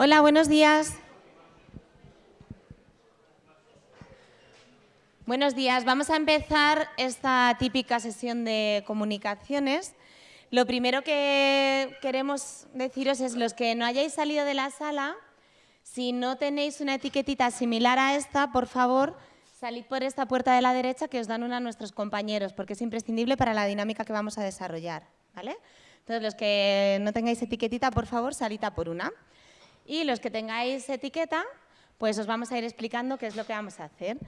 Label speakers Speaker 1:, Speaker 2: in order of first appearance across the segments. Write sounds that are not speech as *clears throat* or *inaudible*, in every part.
Speaker 1: Hola, buenos días. Buenos días. Vamos a empezar esta típica sesión de comunicaciones. Lo primero que queremos deciros es los que no hayáis salido de la sala, si no tenéis una etiquetita similar a esta, por favor, salid por esta puerta de la derecha que os dan una a nuestros compañeros, porque es imprescindible para la dinámica que vamos a desarrollar. ¿vale? Entonces, los que no tengáis etiquetita, por favor, salid a por una. Y los que tengáis etiqueta, pues os vamos a ir explicando qué es lo que vamos a hacer.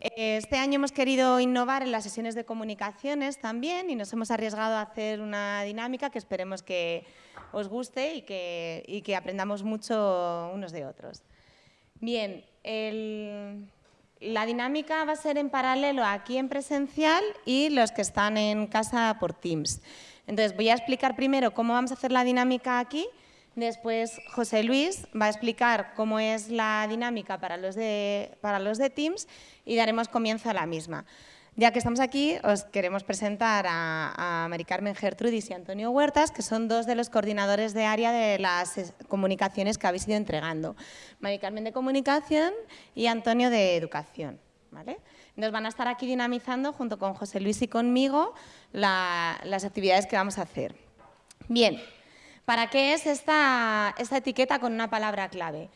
Speaker 1: Este año hemos querido innovar en las sesiones de comunicaciones también y nos hemos arriesgado a hacer una dinámica que esperemos que os guste y que, que aprendamos mucho unos de otros. Bien, la dinámica va a ser en paralelo aquí en presencial y los que están en casa por Teams. Entonces voy a explicar primero cómo vamos a hacer la dinámica aquí Después José Luis va a explicar cómo es la dinámica para los de, para los de Teams y daremos comienzo a la misma. Ya que estamos aquí, os queremos presentar a, a Carmen Gertrudis y Antonio Huertas, que son dos de los coordinadores de área de las comunicaciones que habéis ido entregando. Mari Carmen de Comunicación y Antonio de Educación. ¿vale? Nos van a estar aquí dinamizando, junto con José Luis y conmigo, las actividades que vamos a hacer. Bien, ¿Para qué es esta, etiqueta con una palabra clave?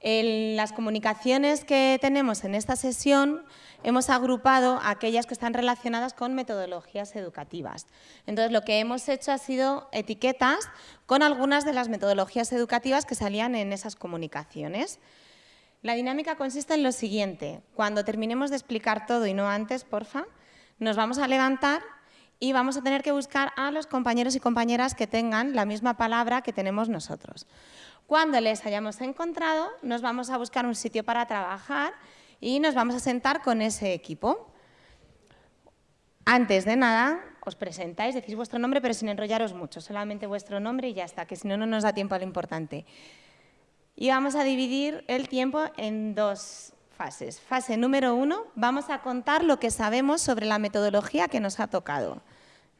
Speaker 1: En las comunicaciones que tenemos en esta sesión hemos agrupado aquellas que están relacionadas con metodologías educativas. Entonces, lo que hemos hecho ha sido etiquetas con algunas de las metodologías educativas que salían en esas comunicaciones. La dinámica consiste en lo siguiente. Cuando terminemos de explicar todo y no antes, porfa, nos vamos a levantar y vamos a tener que buscar a los compañeros y compañeras que tengan la misma palabra que tenemos nosotros. Cuando les hayamos encontrado, nos vamos a buscar un sitio para trabajar y nos vamos a sentar con ese equipo. Antes de nada, os presentáis, decís vuestro nombre, pero sin enrollaros mucho, solamente vuestro nombre y ya está, que si no, no nos da tiempo a lo importante. Y vamos a dividir el tiempo en dos fases. Fase número uno, vamos a contar lo que sabemos sobre la metodología que nos ha tocado.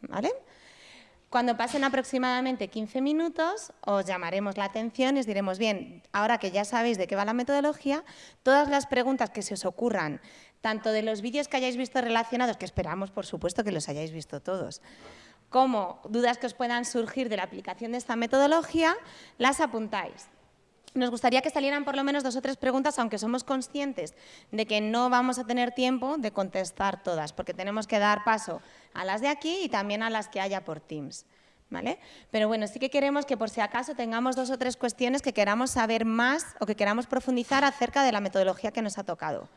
Speaker 1: ¿vale? Cuando pasen aproximadamente 15 minutos, os llamaremos la atención y os diremos, bien, ahora que ya sabéis de qué va la metodología, todas las preguntas que se os ocurran, tanto de los vídeos que hayáis visto relacionados, que esperamos, por supuesto, que los hayáis visto todos, como dudas que os puedan surgir de la aplicación de esta metodología, las apuntáis nos gustaría que salieran por lo menos dos o tres preguntas, aunque somos conscientes de que no vamos a tener tiempo de contestar todas, porque tenemos que dar paso a las de aquí y también a las que haya por Teams. ¿Vale? Pero bueno, sí que queremos que por si acaso tengamos dos o tres cuestiones que queramos saber más o que queramos profundizar acerca de la metodología que nos ha tocado.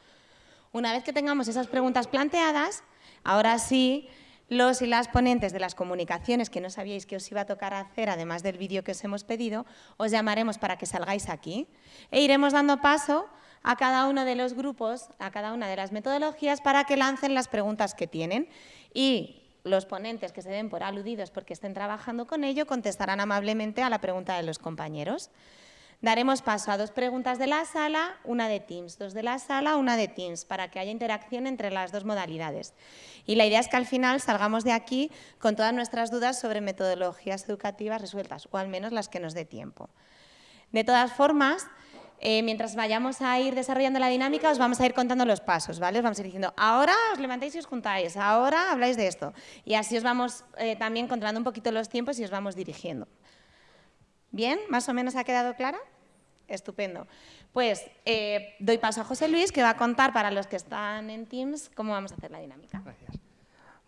Speaker 1: Una vez que tengamos esas preguntas planteadas, ahora sí los y las ponentes de las comunicaciones que no sabíais que os iba a tocar hacer, además del vídeo que os hemos pedido, os llamaremos para que salgáis aquí e iremos dando paso a cada uno de los grupos, a cada una de las metodologías para que lancen las preguntas que tienen y los ponentes que se den por aludidos porque estén trabajando con ello contestarán amablemente a la pregunta de los compañeros. Daremos paso a dos preguntas de la sala, una de Teams, dos de la sala, una de Teams, para que haya interacción entre las dos modalidades. Y la idea es que al final salgamos de aquí con todas nuestras dudas sobre metodologías educativas resueltas, o al menos las que nos dé tiempo. De todas formas, eh, mientras vayamos a ir desarrollando la dinámica, os vamos a ir contando los pasos, ¿vale? Os vamos a ir diciendo, ahora os levantáis y os juntáis, ahora habláis de esto. Y así os vamos eh, también controlando un poquito los tiempos y os vamos dirigiendo. ¿Bien? ¿Más o menos ha quedado clara? Estupendo. Pues eh, doy paso a José Luis, que va a contar para los que están en Teams cómo vamos a hacer la dinámica.
Speaker 2: Gracias.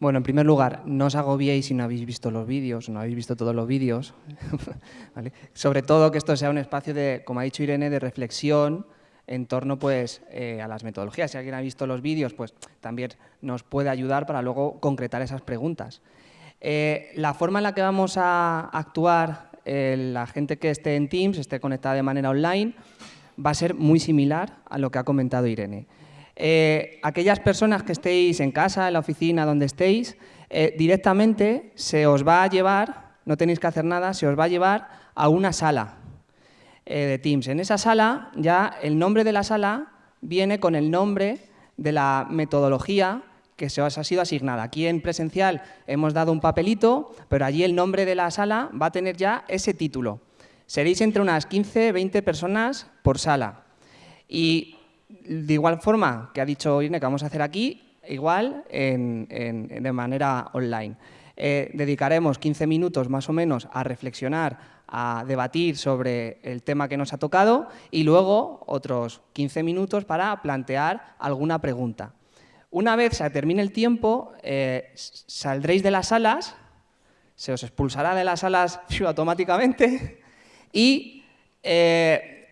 Speaker 2: Bueno, en primer lugar, no os agobiéis si no habéis visto los vídeos, no habéis visto todos los vídeos. *laughs* Sobre todo que esto sea un espacio de, como ha dicho Irene, de reflexión en torno pues, eh, a las metodologías. Si alguien ha visto los vídeos, pues también nos puede ayudar para luego concretar esas preguntas. Eh, la forma en la que vamos a actuar la gente que esté en Teams, esté conectada de manera online, va a ser muy similar a lo que ha comentado Irene. Eh, aquellas personas que estéis en casa, en la oficina, donde estéis, eh, directamente se os va a llevar, no tenéis que hacer nada, se os va a llevar a una sala eh, de Teams. En esa sala ya el nombre de la sala viene con el nombre de la metodología que se os ha sido asignada. Aquí en presencial hemos dado un papelito, pero allí el nombre de la sala va a tener ya ese título. Seréis entre unas 15, 20 personas por sala. Y de igual forma que ha dicho Irene que vamos a hacer aquí, igual de manera online. Eh, dedicaremos 15 minutos más o menos a reflexionar, a debatir sobre el tema que nos ha tocado y luego otros 15 minutos para plantear alguna pregunta. Una vez se termine el tiempo, eh, saldréis de las salas, se os expulsará de las salas *laughs* automáticamente y eh,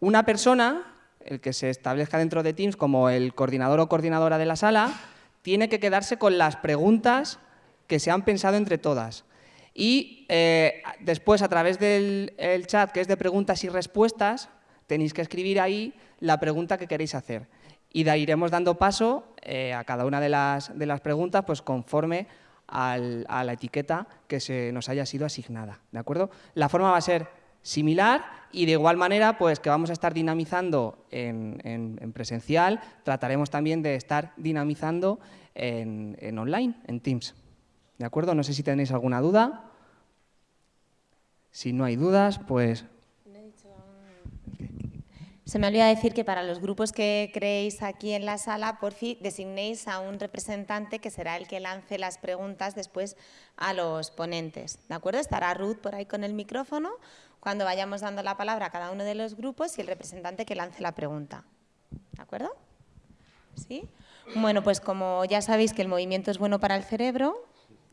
Speaker 2: una persona, el que se establezca dentro de Teams como el coordinador o coordinadora de la sala, tiene que quedarse con las preguntas que se han pensado entre todas. Y eh, después, a través del chat, que es de preguntas y respuestas, tenéis que escribir ahí la pregunta que queréis hacer y de iremos dando paso eh, a cada una de las, de las preguntas pues conforme a la etiqueta que se nos haya sido asignada. ¿de acuerdo? La forma va a ser similar y de igual manera pues que vamos a estar dinamizando en, presencial, trataremos también de estar dinamizando en, en online, en Teams. ¿De acuerdo? No sé si tenéis alguna duda. Si no hay dudas, pues
Speaker 1: se me olvida decir que para los grupos que creéis aquí en la sala, por fin designéis a un representante que será el que lance las preguntas después a los ponentes. ¿De acuerdo? Estará Ruth por ahí con el micrófono cuando vayamos dando la palabra a cada uno de los grupos y el representante que lance la pregunta. ¿De acuerdo? ¿Sí? Bueno, pues como ya sabéis que el movimiento es bueno para el cerebro,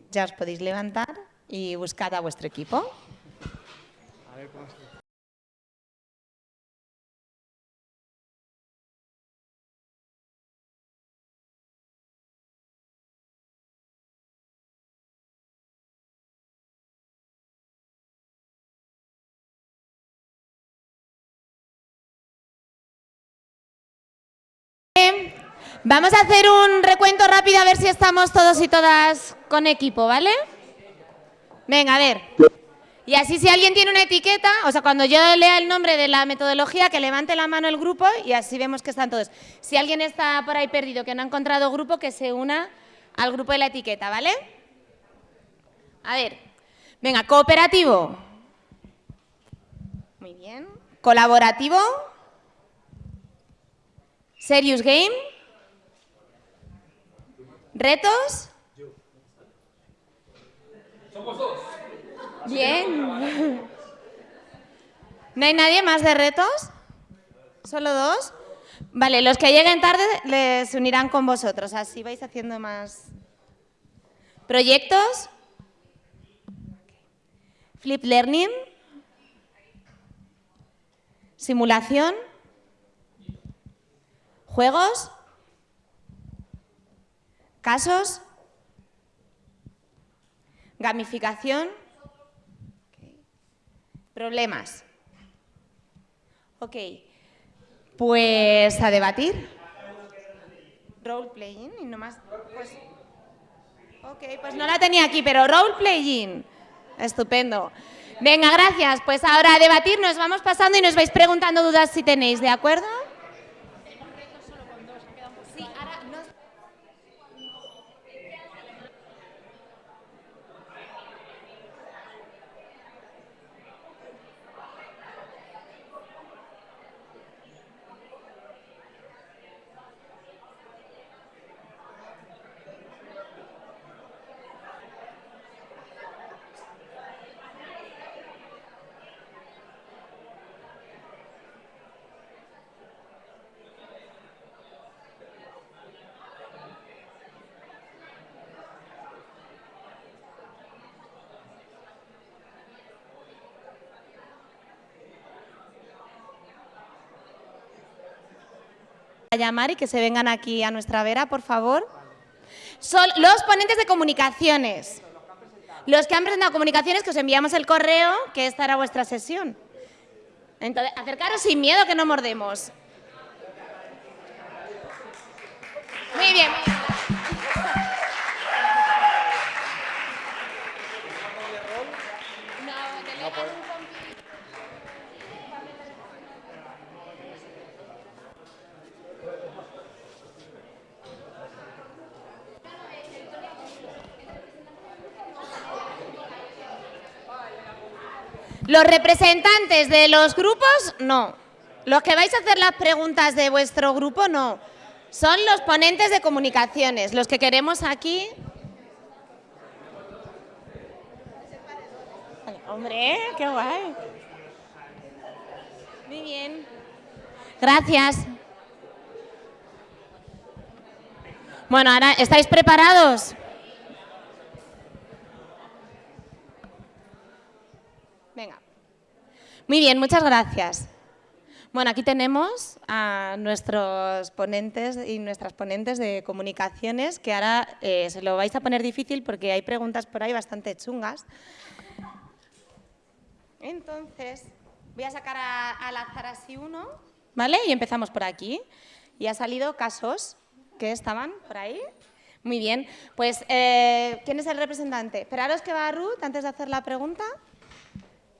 Speaker 1: ya os podéis levantar y buscar a vuestro equipo. Vamos a hacer un recuento rápido a ver si estamos todos y todas con equipo, ¿vale? Venga, a ver. Y así si alguien tiene una etiqueta, o sea, cuando yo lea el nombre de la metodología, que levante la mano el grupo y así vemos que están todos. Si alguien está por ahí perdido, que no ha encontrado grupo, que se una al grupo de la etiqueta, ¿vale? A ver. Venga, cooperativo. Muy bien. Colaborativo. Serious game. ¿Retos? Somos dos. Bien. *laughs* ¿No hay nadie más de retos? ¿Solo dos? Vale, los que lleguen tarde les unirán con vosotros, así vais haciendo más... ¿Proyectos? ¿Flip Learning? ¿Simulación? ¿Juegos? ¿Casos? ¿Gamificación? ¿Problemas? Ok, pues a debatir. Role playing y no más. Pues, ok, pues no la tenía aquí, pero role playing. Estupendo. Venga, gracias. Pues ahora a debatir nos vamos pasando y nos vais preguntando dudas si tenéis, ¿de acuerdo? a llamar y que se vengan aquí a nuestra vera, por favor. Son los ponentes de comunicaciones. Los que han presentado comunicaciones, que os enviamos el correo, que esta era vuestra sesión. Entonces, acercaros sin miedo que no mordemos. Muy bien, Los representantes de los grupos, no. Los que vais a hacer las preguntas de vuestro grupo, no. Son los ponentes de comunicaciones, los que queremos aquí. Hombre, qué guay. Muy bien. Gracias. Bueno, ahora, ¿estáis preparados? Venga. Muy bien, muchas gracias. Bueno, aquí tenemos a nuestros ponentes y nuestras ponentes de comunicaciones, que ahora eh, se lo vais a poner difícil porque hay preguntas por ahí bastante chungas. Entonces, voy a sacar a, al azar así uno, ¿vale? Y empezamos por aquí. Y ha salido casos que estaban por ahí. Muy bien, pues, eh, ¿quién es el representante? Esperaros que va Ruth antes de hacer la pregunta.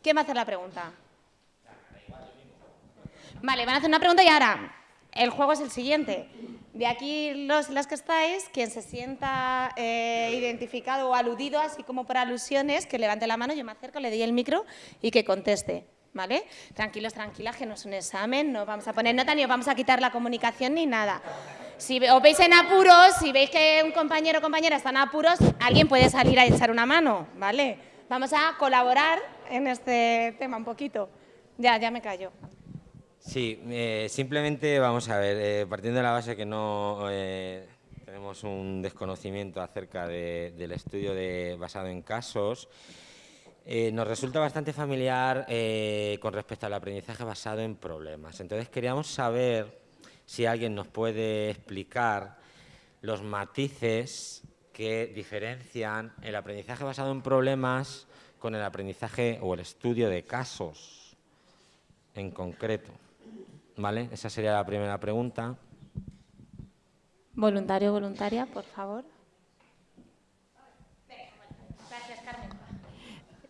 Speaker 1: ¿Quién va a hacer la pregunta? Vale, van a hacer una pregunta y ahora, el juego es el siguiente. De aquí, los, las que estáis, quien se sienta eh, identificado o aludido, así como por alusiones, que levante la mano, yo me acerco, le doy el micro y que conteste. ¿Vale? Tranquilos, tranquilas, que no es un examen, no vamos a poner nota ni os vamos a quitar la comunicación ni nada. Si os veis en apuros, si veis que un compañero o compañera está en apuros, alguien puede salir a echar una mano, ¿vale? Vamos a colaborar en este tema un poquito. Ya, ya me callo.
Speaker 3: Sí, eh, simplemente vamos a ver, eh, partiendo de la base que no eh, tenemos un desconocimiento acerca de, del estudio de, basado en casos, nos resulta bastante familiar con respecto al aprendizaje basado en problemas. Entonces queríamos saber si alguien nos puede explicar los matices que diferencian el aprendizaje basado en problemas con el aprendizaje o el estudio de casos en concreto. ¿Vale? Esa sería la primera pregunta.
Speaker 1: Voluntario, voluntaria, por favor.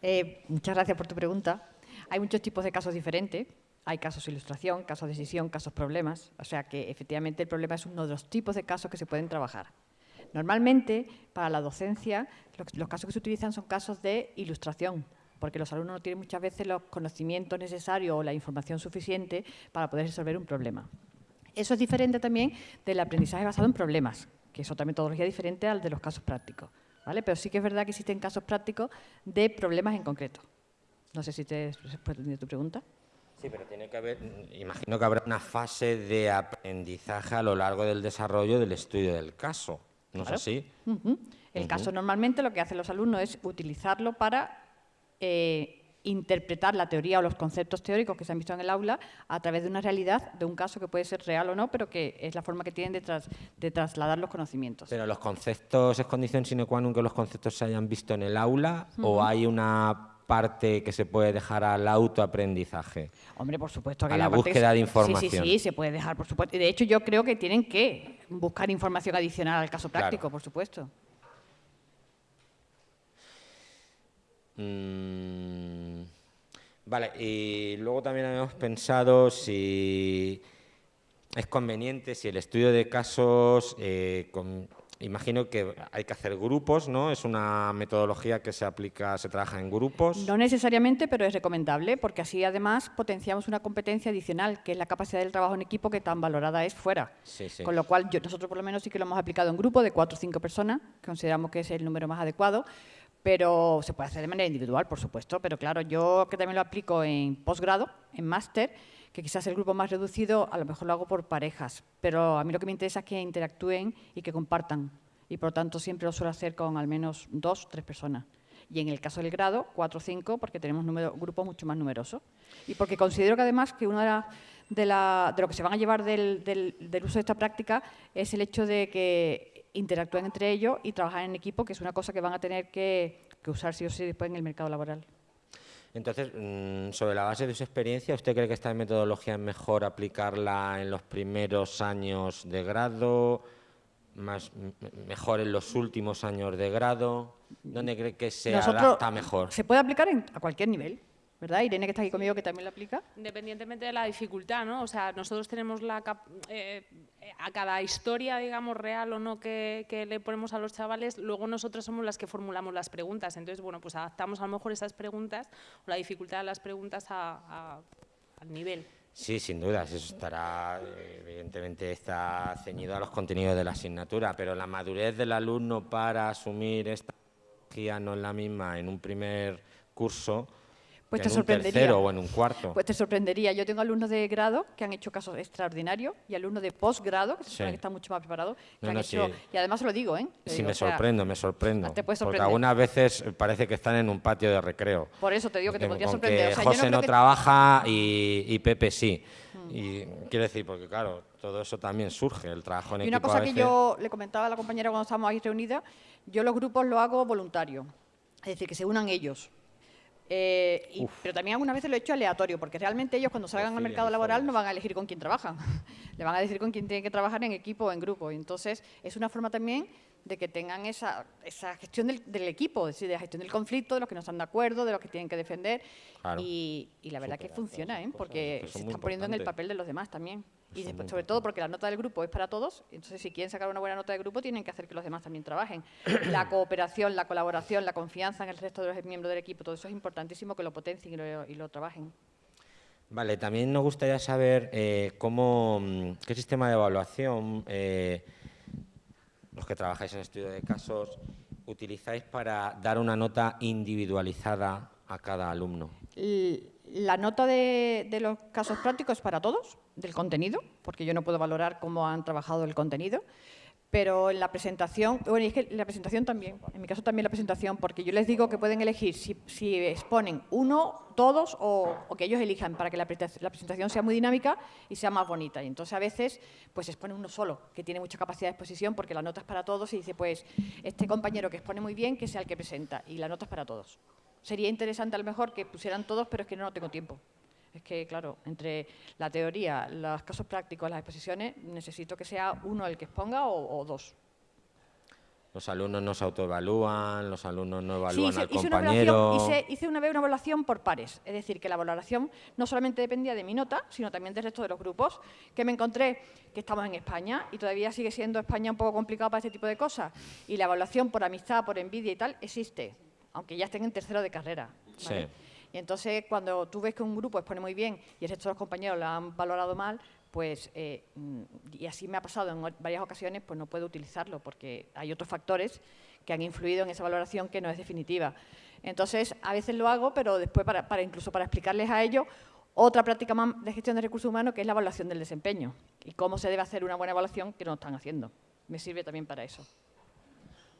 Speaker 4: Eh, muchas gracias por tu pregunta. Hay muchos tipos de casos diferentes. Hay casos de ilustración, casos de decisión, casos problemas. O sea que efectivamente el problema es uno de los tipos de casos que se pueden trabajar. Normalmente, para la docencia, los, los casos que se utilizan son casos de ilustración, porque los alumnos no tienen muchas veces los conocimientos necesarios o la información suficiente para poder resolver un problema. Eso es diferente también del aprendizaje basado en problemas, que es otra metodología diferente al de los casos prácticos. ¿vale? Pero sí que es verdad que existen casos prácticos de problemas en concreto. No sé si te he respondido tu pregunta.
Speaker 3: Sí, pero tiene que haber, imagino que habrá una fase de aprendizaje a lo largo del desarrollo del estudio del caso. ¿No
Speaker 4: Claro.
Speaker 3: es así?
Speaker 4: El caso normalmente lo que hacen los alumnos es utilizarlo para eh, interpretar la teoría o los conceptos teóricos que se han visto en el aula a través de una realidad, de un caso que puede ser real o no, pero que es la forma que tienen de, tras- de trasladar los conocimientos.
Speaker 3: Pero los conceptos es condición sine qua non que los conceptos se hayan visto en el aula o hay una parte que se puede dejar al autoaprendizaje.
Speaker 4: Hombre, por supuesto que
Speaker 3: A la búsqueda
Speaker 4: se-
Speaker 3: de
Speaker 4: Sí,
Speaker 3: información.
Speaker 4: sí, sí, se puede dejar, por supuesto. Y de hecho, yo creo que tienen que buscar información adicional al caso
Speaker 3: Claro.
Speaker 4: práctico, por supuesto.
Speaker 3: Mm, vale, y luego también habíamos pensado si es conveniente, si el estudio de casos, eh, con- imagino que hay que hacer grupos, ¿no? Es una metodología que se aplica, se trabaja en grupos.
Speaker 4: No necesariamente, pero es recomendable, porque así además potenciamos una competencia adicional, que es la capacidad del trabajo en equipo que tan valorada es fuera.
Speaker 3: Sí, sí.
Speaker 4: Con lo cual, yo- nosotros por lo menos sí que lo hemos aplicado en grupo de cuatro o cinco personas, consideramos que es el número más adecuado, pero se puede hacer de manera individual, por supuesto. Pero claro, yo que también lo aplico en posgrado, en máster, que quizás el grupo más reducido, a lo mejor lo hago por parejas, pero a mí lo que me interesa es que interactúen y que compartan. Y por lo tanto siempre lo suelo hacer con al menos dos, tres personas. Y en el caso del grado, cuatro o cinco, porque tenemos número- grupos mucho más numerosos. Y porque considero que además que uno de, de, la- de lo que se van a llevar del, del- del uso de esta práctica es el hecho de que interactúen entre ellos y trabajar en equipo, que es una cosa que van a tener que, que usar sí o sí después en el mercado laboral.
Speaker 3: Entonces, mm, sobre la base de su experiencia, ¿usted cree que esta metodología es mejor aplicarla en los primeros años de grado, más, mejor en los últimos años de grado? ¿Dónde cree que se
Speaker 4: Nosotros-
Speaker 3: adapta mejor?
Speaker 4: Se puede aplicar en- a cualquier nivel. ¿Verdad? Irene, que está aquí conmigo, que también lo aplica.
Speaker 5: Independientemente de la dificultad, ¿no? O sea, nosotros tenemos la cap- eh, a cada historia, digamos, real o no que, que le ponemos a los chavales, luego nosotros somos las que formulamos las preguntas. Entonces, bueno, pues adaptamos a lo mejor esas preguntas o la dificultad de las preguntas a- a- al nivel.
Speaker 3: Sí, sin dudas, eso estará, evidentemente está ceñido a los contenidos de la asignatura, pero la madurez del alumno para asumir esta tecnología no es la misma en un primer curso
Speaker 4: Pues te
Speaker 3: en un
Speaker 4: sorprendería.
Speaker 3: tercero o en un cuarto.
Speaker 4: Pues te sorprendería. Yo tengo alumnos de grado que han hecho casos extraordinarios y alumnos de posgrado, que se supone
Speaker 3: Sí.
Speaker 4: que están mucho más preparados, que
Speaker 3: No,
Speaker 4: han
Speaker 3: no,
Speaker 4: hecho...
Speaker 3: sí.
Speaker 4: Y además se lo digo, ¿eh?
Speaker 3: Sí,
Speaker 4: digo,
Speaker 3: me
Speaker 4: o sea,
Speaker 3: sorprendo, me sorprendo.
Speaker 4: te puede
Speaker 3: porque
Speaker 4: sorprender.
Speaker 3: algunas veces parece que están en un patio de recreo.
Speaker 4: Por eso te digo que te podría sorprender.
Speaker 3: que
Speaker 4: O sea, yo
Speaker 3: José no
Speaker 4: que- Mm.
Speaker 3: trabaja y, y Pepe sí. Y quiero decir, porque claro, todo eso también surge, el trabajo en
Speaker 4: Y una
Speaker 3: equipo
Speaker 4: cosa
Speaker 3: a
Speaker 4: que yo le comentaba a la compañera cuando estábamos ahí reunidas, yo los grupos los hago voluntarios, es decir, que se unan ellos. Eh, y- pero también algunas veces lo he hecho aleatorio, porque realmente ellos cuando salgan al mercado laboral no van a elegir con quién trabajan, *laughs* le van a decir con quién tienen que trabajar en equipo o en grupo. Entonces, es una forma también de que tengan esa, esa gestión del, del equipo, es decir, de la gestión del conflicto, de los que no están de acuerdo, de los que tienen que defender.
Speaker 3: Claro.
Speaker 4: Y, y la verdad que funciona, ¿eh? porque se están poniendo en el papel de los demás también. Y después, sobre todo porque la nota del grupo es para todos, entonces si quieren sacar una buena nota de grupo tienen que hacer que los demás también trabajen. La *clears throat* cooperación, la colaboración, la confianza en el resto de los miembros del equipo, todo eso es importantísimo que lo potencien y lo, y lo trabajen.
Speaker 3: Vale, también nos gustaría saber eh, cómo, mm, qué sistema de evaluación eh, los que trabajáis en estudio de casos utilizáis para dar una nota individualizada a cada alumno.
Speaker 4: La nota de, de los casos prácticos para todos, del contenido, porque yo no puedo valorar cómo han trabajado el contenido, pero en la presentación, bueno, es que la presentación también, en mi caso también la presentación, porque yo les digo que pueden elegir si, si exponen uno, todos o, que ellos elijan para que la, la presentación sea muy dinámica y sea más bonita. Y entonces a veces pues expone uno solo, que tiene mucha capacidad de exposición porque la nota es para todos y dice pues este compañero que expone muy bien que sea el que presenta y la nota es para todos. Sería interesante a lo mejor que pusieran todos, pero es que no, no tengo tiempo. Es que, claro, entre la teoría, los casos prácticos, las exposiciones, necesito que sea uno el que exponga o, o dos.
Speaker 3: Los alumnos no se autoevalúan, los alumnos no
Speaker 4: Sí,
Speaker 3: evalúan
Speaker 4: hice,
Speaker 3: al
Speaker 4: hice una
Speaker 3: compañero.
Speaker 4: evaluación, hice, hice una vez una evaluación por pares, es decir, que la valoración no solamente dependía de mi nota, sino también del resto de los grupos, que me encontré que estamos en España y todavía sigue siendo España un poco complicado para este tipo de cosas. Y la evaluación por amistad, por envidia y tal, existe, aunque ya estén en tercero de carrera. ¿vale?
Speaker 3: Sí.
Speaker 4: Y entonces, cuando tú ves que un grupo expone muy bien y el resto de los compañeros lo han valorado mal, pues, eh, mm, y así me ha pasado en varias ocasiones, pues no puedo utilizarlo porque hay otros factores que han influido en esa valoración que no es definitiva. Entonces, a veces lo hago, pero después, para, para incluso para explicarles a ellos, otra práctica más de gestión de recursos humanos, que es la evaluación del desempeño y cómo se debe hacer una buena evaluación que no están haciendo. Me sirve también para eso.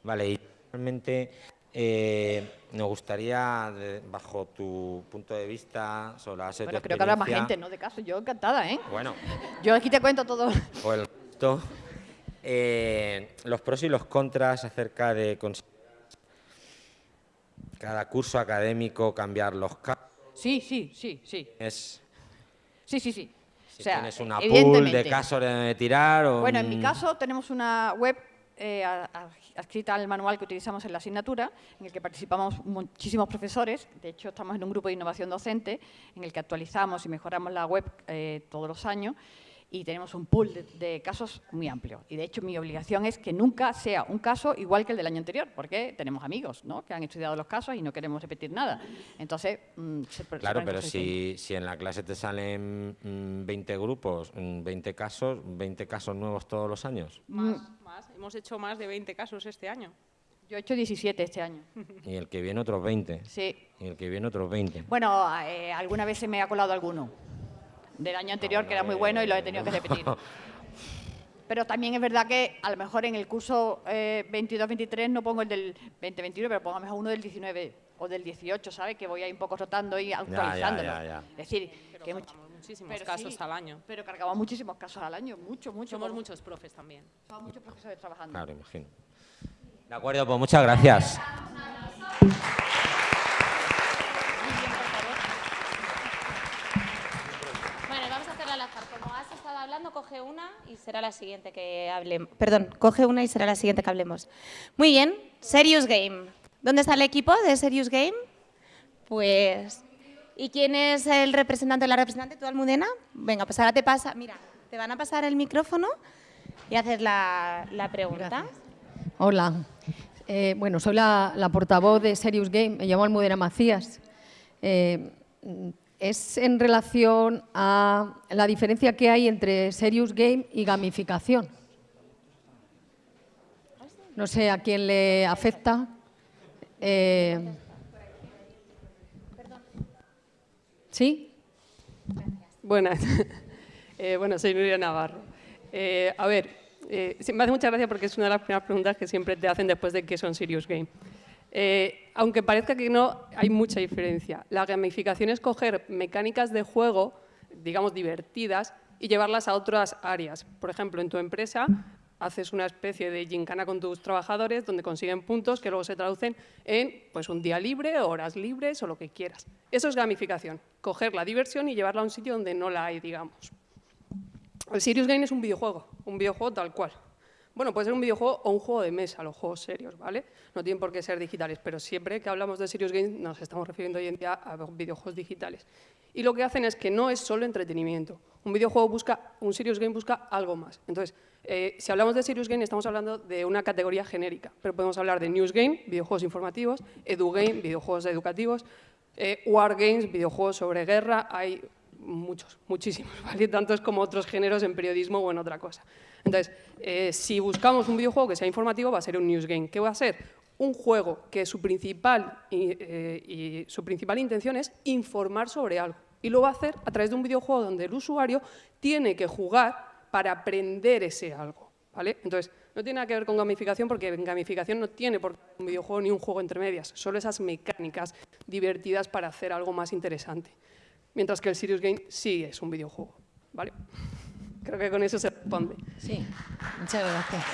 Speaker 3: Vale, y realmente eh, nos gustaría, bajo tu punto de vista, sobre la base de tu
Speaker 4: Bueno, creo que habrá más gente, ¿no? De caso, yo encantada, ¿eh?
Speaker 3: Bueno,
Speaker 4: Yo aquí te cuento todo.
Speaker 3: o el resto, eh, los pros y los contras acerca de cada curso académico cambiar los casos.
Speaker 4: Sí, sí, sí, sí.
Speaker 3: Es,
Speaker 4: Sí, sí, sí.
Speaker 3: si
Speaker 4: O sea,
Speaker 3: tienes una pool de casos de tirar o
Speaker 4: Bueno, en mi caso tenemos una web eh, a- a- adscrita al manual que utilizamos en la asignatura, en el que participamos muchísimos profesores. De hecho, estamos en un grupo de innovación docente en el que actualizamos y mejoramos la web eh, todos los años y tenemos un pool de, de casos muy amplio. Y de hecho, mi obligación es que nunca sea un caso igual que el del año anterior, porque tenemos amigos ¿no? que han estudiado los casos y no queremos repetir nada. Entonces, mm, se- se
Speaker 3: Claro,
Speaker 4: ponen
Speaker 3: pero si, si en la clase te salen mm, 20 grupos, mm, 20 casos, 20 casos nuevos todos los años.
Speaker 5: Más, más. Hemos hecho más de 20 casos este año.
Speaker 4: Yo he hecho 17 este año. *laughs*
Speaker 3: Y el que viene otros 20.
Speaker 4: Sí,
Speaker 3: Y el que viene otros 20.
Speaker 4: Bueno, eh, alguna vez se me ha colado alguno del año anterior que era muy bueno y lo he tenido que repetir. Pero también es verdad que a lo mejor en el curso eh, 22-23 no pongo el del 20-21, pero pongo a lo mejor uno del 19 o del 18, ¿sabes? Que voy ahí un poco rotando y actualizándolo.
Speaker 3: ya, ya.
Speaker 4: Es decir,
Speaker 5: Pero
Speaker 4: que much-
Speaker 5: cargamos muchísimos
Speaker 4: pero
Speaker 5: casos
Speaker 4: sí,
Speaker 5: al año.
Speaker 4: Pero cargamos muchísimos casos al año, mucho, mucho.
Speaker 5: Somos
Speaker 4: como-
Speaker 5: muchos profes también.
Speaker 4: Somos muchos profesores trabajando.
Speaker 3: Claro, imagino. De acuerdo, pues muchas gracias.
Speaker 1: Bueno, vamos a hacerla al azar. Como has coge una y será la siguiente que hablemos. Perdón, coge una y será la siguiente que hablemos. Muy bien, Serious Game. ¿Dónde está el equipo de Serious Game? Pues ¿Y quién es el representante o la representante? ¿Tú, Almudena? Venga, pues ahora te pasa, mira, te van a pasar el micrófono y haces la, la pregunta.
Speaker 6: Hola, eh, bueno, soy la, la, portavoz de Serious Game, me llamo Almudena Macías. Eh, es en relación a la diferencia que hay entre Serious Game y gamificación. No sé a quién le afecta. Eh, ¿Sí?
Speaker 7: Buenas. *laughs* Eh, bueno, soy Nuria Navarro. Eh, a ver, me hace mucha gracia porque es una de las primeras preguntas que siempre te hacen después de que son Serious Game. Eh, aunque parezca que no, hay mucha diferencia. La gamificación es coger mecánicas de juego, digamos, divertidas, y llevarlas a otras áreas. Por ejemplo, en tu empresa haces una especie de gincana con tus trabajadores donde consiguen puntos que luego se traducen en pues, un día libre, horas libres o lo que quieras. Eso es gamificación, coger la diversión y llevarla a un sitio donde no la hay, digamos. El Serious Game es un videojuego, un videojuego tal cual. Bueno, puede ser un videojuego o un juego de mesa, los juegos serios, ¿vale? No tienen por qué ser digitales, pero siempre que hablamos de Serious Games nos estamos refiriendo hoy en día a videojuegos digitales. Y lo que hacen es que no es solo entretenimiento. Un videojuego busca, un Serious Game busca algo más. Entonces, eh, si hablamos de Serious Game, estamos hablando de una categoría genérica, pero podemos hablar de News Game, videojuegos informativos, Edu Game, videojuegos educativos, eh, War Games, videojuegos sobre guerra, hay muchos, muchísimos, *laughs* ¿vale? tantos como otros géneros en periodismo o en otra cosa. Entonces, eh, si buscamos un videojuego que sea informativo, va a ser un news game. ¿Qué va a ser? Un juego que su principal, eh, y su principal intención es informar sobre algo. Y lo va a hacer a través de un videojuego donde el usuario tiene que jugar para aprender ese algo. ¿vale? Entonces, no tiene nada que ver con gamificación porque gamificación no tiene por qué un videojuego ni un juego entre medias, solo esas mecánicas divertidas para hacer algo más interesante. Mientras que el Serious Game sí es un videojuego. ¿vale? Creo que con eso se responde.
Speaker 6: Sí, muchas gracias.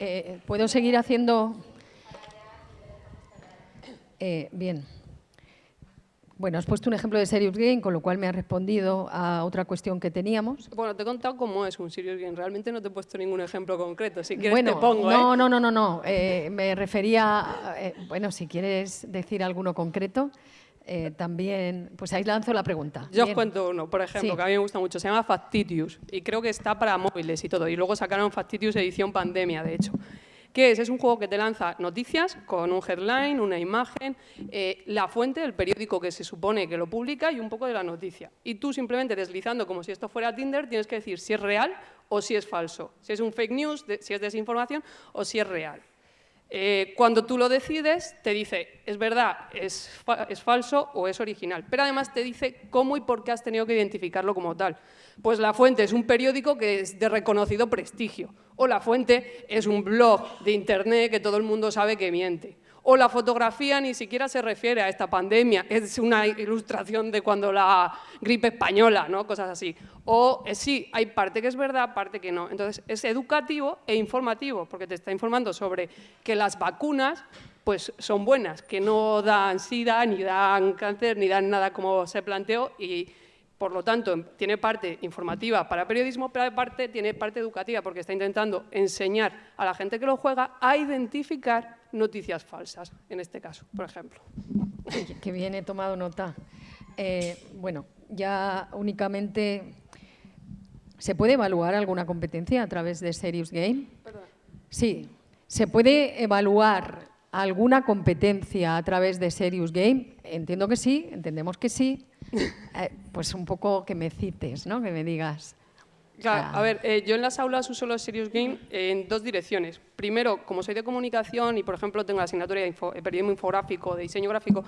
Speaker 6: Eh, ¿Puedo seguir haciendo...? Eh, bien. Bueno, has puesto un ejemplo de Serious Game, con lo cual me has respondido a otra cuestión que teníamos.
Speaker 7: Bueno, te he contado cómo es un Serious Game. Realmente no te he puesto ningún ejemplo concreto. Si quieres te pongo,
Speaker 6: no,
Speaker 7: ¿eh?
Speaker 6: No, no, no, no. Eh, me refería... Eh, bueno, si quieres decir alguno concreto, eh, también... Pues ahí lanzo la pregunta.
Speaker 7: Yo os cuento uno, por ejemplo, que a mí me gusta mucho. Se llama Factitious y creo que está para móviles y todo. Y luego sacaron Factitious edición pandemia, de hecho. ¿Qué es? Es un juego que te lanza noticias con un headline, una imagen, eh, la fuente, el periódico que se supone que lo publica y un poco de la noticia. Y tú simplemente deslizando como si esto fuera Tinder tienes que decir si es real o si es falso, si es un fake news, si es desinformación o si es real. Eh, cuando tú lo decides, te dice, es verdad, es, es, falso o es original. Pero además te dice cómo y por qué has tenido que identificarlo como tal. Pues la fuente es un periódico que es de reconocido prestigio. O la fuente es un blog de internet que todo el mundo sabe que miente. O la fotografía ni siquiera se refiere a esta pandemia, es una ilustración de cuando la gripe española, ¿no? cosas así. O eh, sí, hay parte que es verdad, parte que no. Entonces, es educativo e informativo, porque te está informando sobre que las vacunas pues, son buenas, que no dan sida, ni dan cáncer, ni dan nada como se planteó, y por lo tanto, tiene parte informativa para periodismo, pero aparte tiene parte educativa, porque está intentando enseñar a la gente que lo juega a identificar noticias falsas, en este caso, por ejemplo.
Speaker 6: Que bien, he tomado nota. Eh, bueno, ya únicamente... ¿Se puede evaluar alguna competencia a través de Serious Game?
Speaker 7: Perdón.
Speaker 6: Sí. ¿Se puede evaluar alguna competencia a través de Serious Game? Entiendo que sí, entendemos que sí. *laughs* Eh, pues un poco que me cites, ¿no? que me digas.
Speaker 7: Claro, a ver, eh, yo en las aulas uso los Serious Game en dos direcciones. Primero, como soy de comunicación y, por ejemplo, tengo la asignatura de info, periodismo infográfico, de diseño gráfico,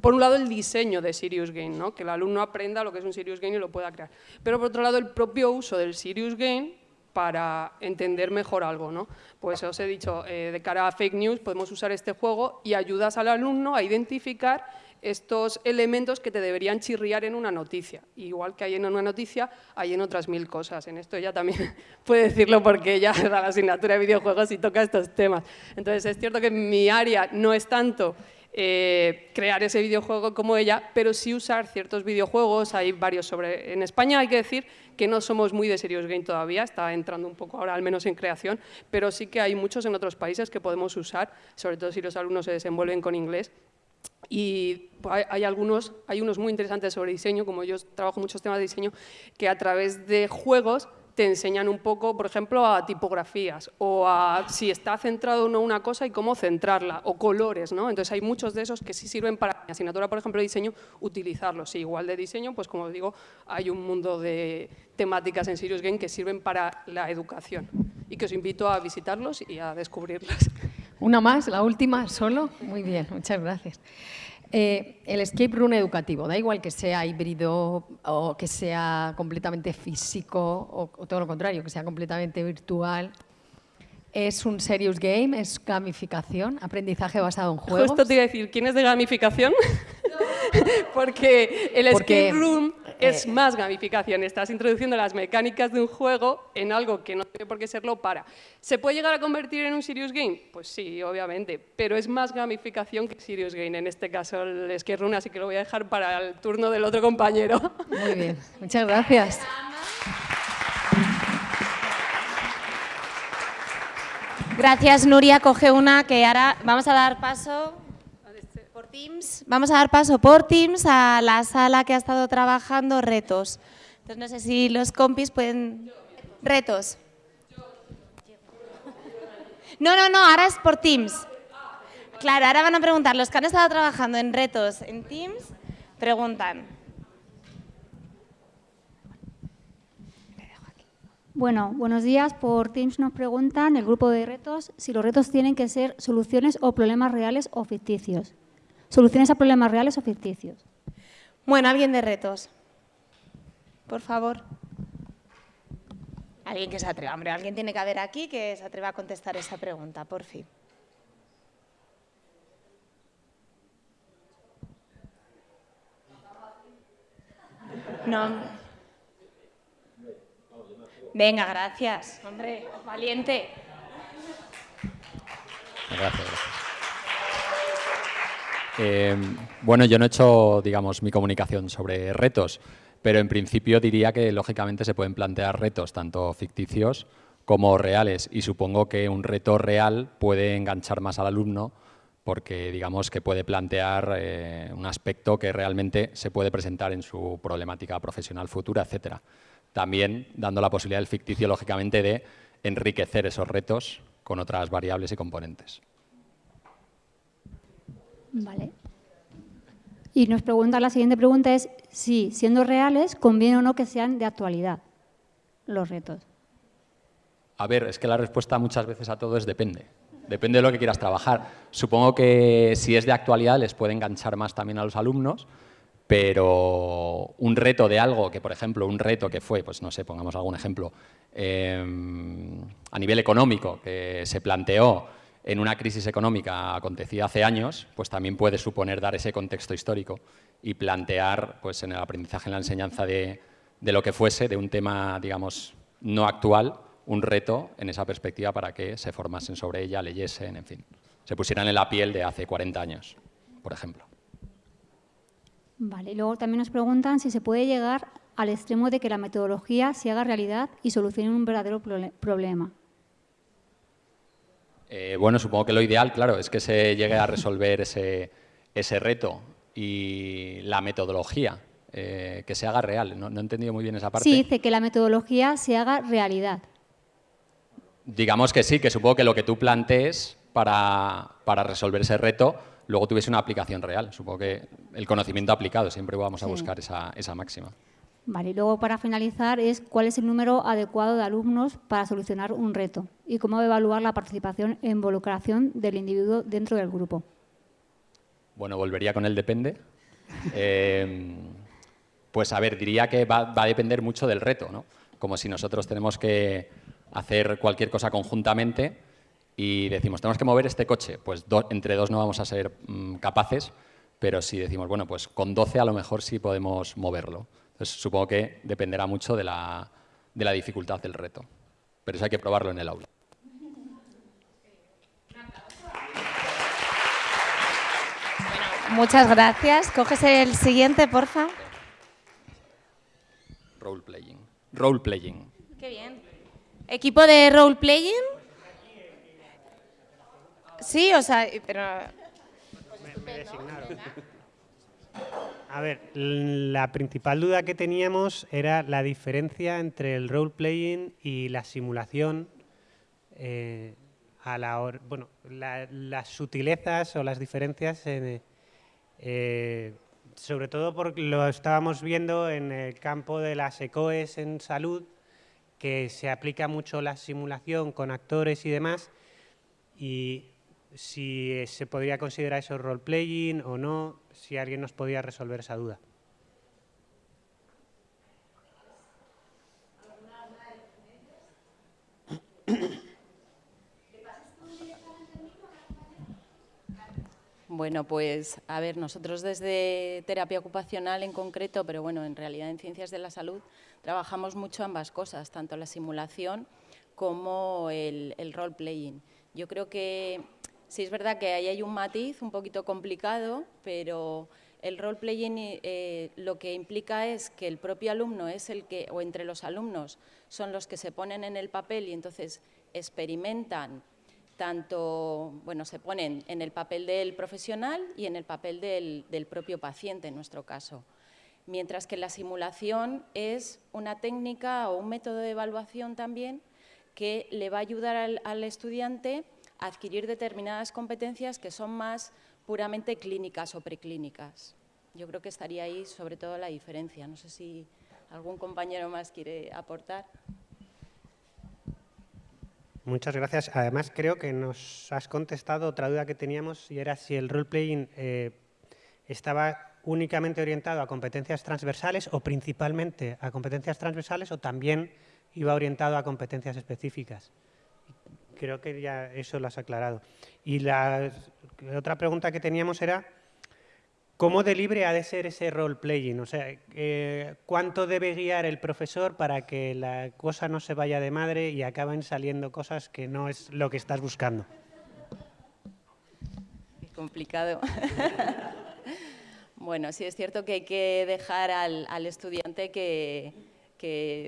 Speaker 7: por un lado el diseño de Serious Game, ¿no? que el alumno aprenda lo que es un Serious Game y lo pueda crear. Pero por otro lado, el propio uso del Serious Game para entender mejor algo. ¿no? Pues os he dicho, eh, de cara a fake news podemos usar este juego y ayudas al alumno a identificar estos elementos que te deberían chirriar en una noticia. Igual que hay en una noticia, hay en otras mil cosas. En esto ella también *laughs* puede decirlo porque ella *laughs* da la asignatura de videojuegos y toca estos temas. Entonces, es cierto que mi área no es tanto eh, crear ese videojuego como ella, pero sí usar ciertos videojuegos, hay varios sobre... En España hay que decir que no somos muy de Serious Game todavía, está entrando un poco ahora, al menos en creación, pero sí que hay muchos en otros países que podemos usar, sobre todo si los alumnos se desenvuelven con inglés, y hay, algunos, hay unos muy interesantes sobre diseño, como yo trabajo muchos temas de diseño, que a través de juegos te enseñan un poco, por ejemplo, a tipografías o a si está centrado o no una cosa y cómo centrarla, o colores, ¿no? Entonces hay muchos de esos que sí sirven para mi asignatura, por ejemplo, de diseño, utilizarlos. Sí, igual de diseño, pues como digo, hay un mundo de temáticas en Sirius Game que sirven para la educación y que os invito a visitarlos y a descubrirlas.
Speaker 6: Una más, la última, solo. Muy bien, muchas gracias. Eh, el escape room educativo, da igual que sea híbrido o que sea completamente físico o, todo lo contrario, que sea completamente virtual. Es un serious game, es gamificación, aprendizaje basado en juegos.
Speaker 7: Justo te iba a decir, ¿quién es de gamificación? *laughs* Porque el escape room es eh, más gamificación. Estás introduciendo las mecánicas de un juego en algo que no tiene por qué serlo para. ¿Se puede llegar a convertir en un serious game? Pues sí, obviamente, pero es más gamificación que serious game, en este caso el room, así que lo voy a dejar para el turno del otro compañero.
Speaker 6: Muy bien, muchas gracias.
Speaker 1: Gracias, Nuria. Coge una que ahora vamos a dar paso Teams. Vamos a dar paso por Teams a la sala que ha estado trabajando retos. Entonces no sé si los compis pueden... Retos. No, no, no, ahora es por Teams. Claro, ahora van a preguntar, los que han estado trabajando en retos en Teams, preguntan.
Speaker 8: Bueno, buenos días. Por Teams nos preguntan, el grupo de retos, si los retos tienen que ser soluciones o problemas reales o ficticios soluciones a problemas reales o ficticios.
Speaker 1: Bueno, alguien de retos. Por favor. Alguien que se atreva. Hombre, alguien tiene que haber aquí que se atreva a contestar esa pregunta, por fin. No. Venga, gracias. Hombre, valiente.
Speaker 9: Gracias. Eh, bueno, yo no he hecho, digamos, mi comunicación sobre retos, pero en principio diría que lógicamente se pueden plantear retos tanto ficticios como reales y supongo que un reto real puede enganchar más al alumno porque digamos que puede plantear eh, un aspecto que realmente se puede presentar en su problemática profesional futura, etcétera. También dando la posibilidad del ficticio, lógicamente, de enriquecer esos retos con otras variables y componentes.
Speaker 8: Vale. Y nos pregunta, la siguiente pregunta es si, siendo reales, conviene o no que sean de actualidad los retos.
Speaker 9: A ver, es que la respuesta muchas veces a todo es depende. Depende de lo que quieras trabajar. Supongo que si es de actualidad les puede enganchar más también a los alumnos, pero un reto de algo que, por ejemplo, un reto que fue, pues no sé, pongamos algún ejemplo, em, a nivel económico, que se planteó en una crisis económica acontecida hace años, pues también puede suponer dar ese contexto histórico y plantear pues, en el aprendizaje, en la enseñanza de, lo que fuese, de un tema, digamos, no actual, un reto en esa perspectiva para que se formasen sobre ella, leyesen, en fin, se pusieran en la piel de hace 40 años, por ejemplo.
Speaker 8: Vale, luego también nos preguntan si se puede llegar al extremo de que la metodología se haga realidad y solucione un verdadero problema.
Speaker 9: Eh, bueno, supongo que lo ideal, claro, es que se llegue a resolver ese, reto y la metodología, eh, que se haga real. No, he entendido muy bien esa parte.
Speaker 8: Sí, dice que la metodología se haga realidad.
Speaker 9: Digamos que sí, que supongo que lo que tú plantees para, resolver ese reto luego tuviese una aplicación real. Supongo que el conocimiento aplicado, siempre vamos a buscar esa, esa máxima.
Speaker 8: Vale, y luego para finalizar es cuál es el número adecuado de alumnos para solucionar un reto y cómo evaluar la participación e involucración del individuo dentro del grupo.
Speaker 9: Bueno, volvería con el depende. Eh, pues a ver, diría que va, a depender mucho del reto, ¿no? Como si nosotros tenemos que hacer cualquier cosa conjuntamente y decimos, tenemos que mover este coche, pues entre dos no vamos a ser mm, capaces, pero si decimos, bueno, pues con 12 a lo mejor sí podemos moverlo supongo que dependerá mucho de la, de la dificultad del reto, pero eso hay que probarlo en el aula.
Speaker 1: Muchas gracias. Coges el siguiente, porfa.
Speaker 9: Role playing. Role playing.
Speaker 1: Qué bien. ¿Equipo de role playing? Sí, o sea, pero...
Speaker 10: A ver, la principal duda que teníamos era la diferencia entre el role playing y la simulación eh, bueno, las sutilezas o las diferencias, eh, sobre todo porque lo estábamos viendo en el campo de las ECOES en salud, que se aplica mucho la simulación con actores y demás, y si se podría considerar eso role-playing o no, si alguien nos podía resolver esa duda.
Speaker 11: Bueno, pues a ver, nosotros desde terapia ocupacional en concreto, pero bueno, en realidad en ciencias de la salud, trabajamos mucho ambas cosas, tanto la simulación como el, el role-playing. Yo creo que sí es verdad que ahí hay un matiz un poquito complicado, pero el role-playing eh, lo que implica es que el propio alumno es el que, o entre los alumnos, son los que se ponen en el papel y entonces experimentan tanto, bueno, se ponen en el papel del profesional y en el papel del, propio paciente, en nuestro caso. Mientras que la simulación es una técnica o un método de evaluación también que le va a ayudar al, estudiante a adquirir determinadas competencias que son más puramente clínicas o preclínicas. Yo creo que estaría ahí sobre todo la diferencia. No sé si algún compañero más quiere aportar.
Speaker 10: Muchas gracias. Además, creo que nos has contestado otra duda que teníamos y era si el role-playing eh, estaba únicamente orientado a competencias transversales o principalmente a competencias transversales o también iba orientado a competencias específicas. Creo que ya eso lo has aclarado. Y la otra pregunta que teníamos era ¿Cómo de libre ha de ser ese role-playing? O sea, eh, ¿cuánto debe guiar el profesor para que la cosa no se vaya de madre y acaben saliendo cosas que no es lo que estás buscando?
Speaker 11: Es complicado. *laughs* bueno, sí es cierto que hay que dejar al, estudiante que,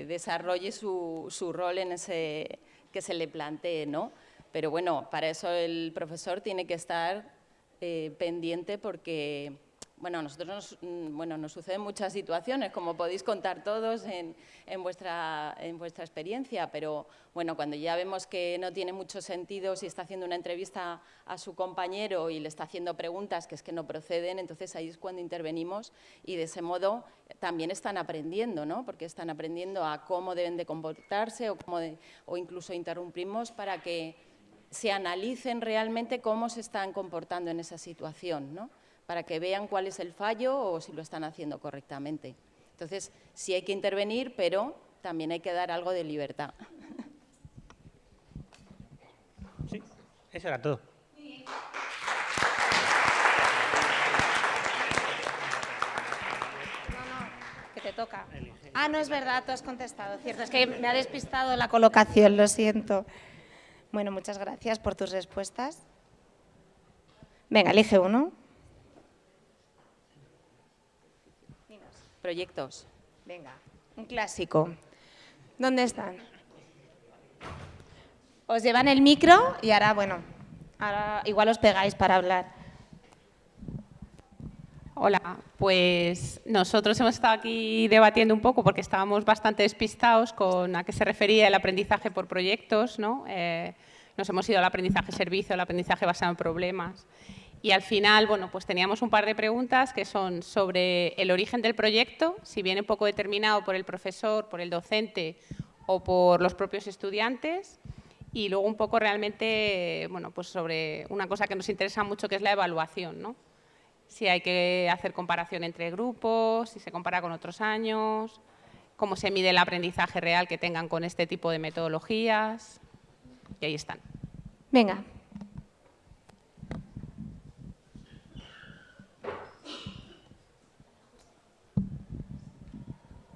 Speaker 11: desarrolle su, rol en ese que se le plantee, ¿no? Pero bueno, para eso el profesor tiene que estar eh, pendiente porque bueno, nosotros nos, mm, bueno, suceden muchas situaciones, como podéis contar todos en, vuestra, en vuestra experiencia, pero bueno, cuando ya vemos que no tiene mucho sentido si está haciendo una entrevista a su compañero y le está haciendo preguntas que es que no proceden, entonces ahí es cuando intervenimos y de ese modo también están aprendiendo, ¿no? porque están aprendiendo a cómo deben de comportarse o, cómo o incluso interrumpimos para que se analicen realmente cómo se están comportando en esa situación. ¿no? Para que vean cuál es el fallo o si lo están haciendo correctamente. Entonces, sí hay que intervenir, pero también hay que dar algo de libertad. *laughs*
Speaker 10: Sí, eso era todo.
Speaker 1: que te toca. Ah, no es verdad, tú has contestado, cierto. Es que me ha despistado la colocación, lo siento. Bueno, muchas gracias por tus respuestas. Venga, elige uno.
Speaker 11: Proyectos.
Speaker 1: Venga, un clásico. ¿Dónde están? Os llevan el micro y ahora, bueno, ahora igual os pegáis para hablar.
Speaker 5: Hola, pues nosotros hemos estado aquí debatiendo un poco porque estábamos bastante despistados con a qué se refería el aprendizaje por proyectos, ¿no? Eh, nos hemos ido al aprendizaje servicio, al aprendizaje basado en problemas. Y al final, bueno, pues teníamos un par de preguntas que son sobre el origen del proyecto, si viene poco determinado por el profesor, por el docente o por los propios estudiantes. Y luego un poco realmente, bueno, pues sobre una cosa que nos interesa mucho que es la evaluación, ¿no? Si hay que hacer comparación entre grupos, si se compara con otros años, cómo se mide el aprendizaje real que tengan con este tipo de metodologías. Y ahí están.
Speaker 1: Venga,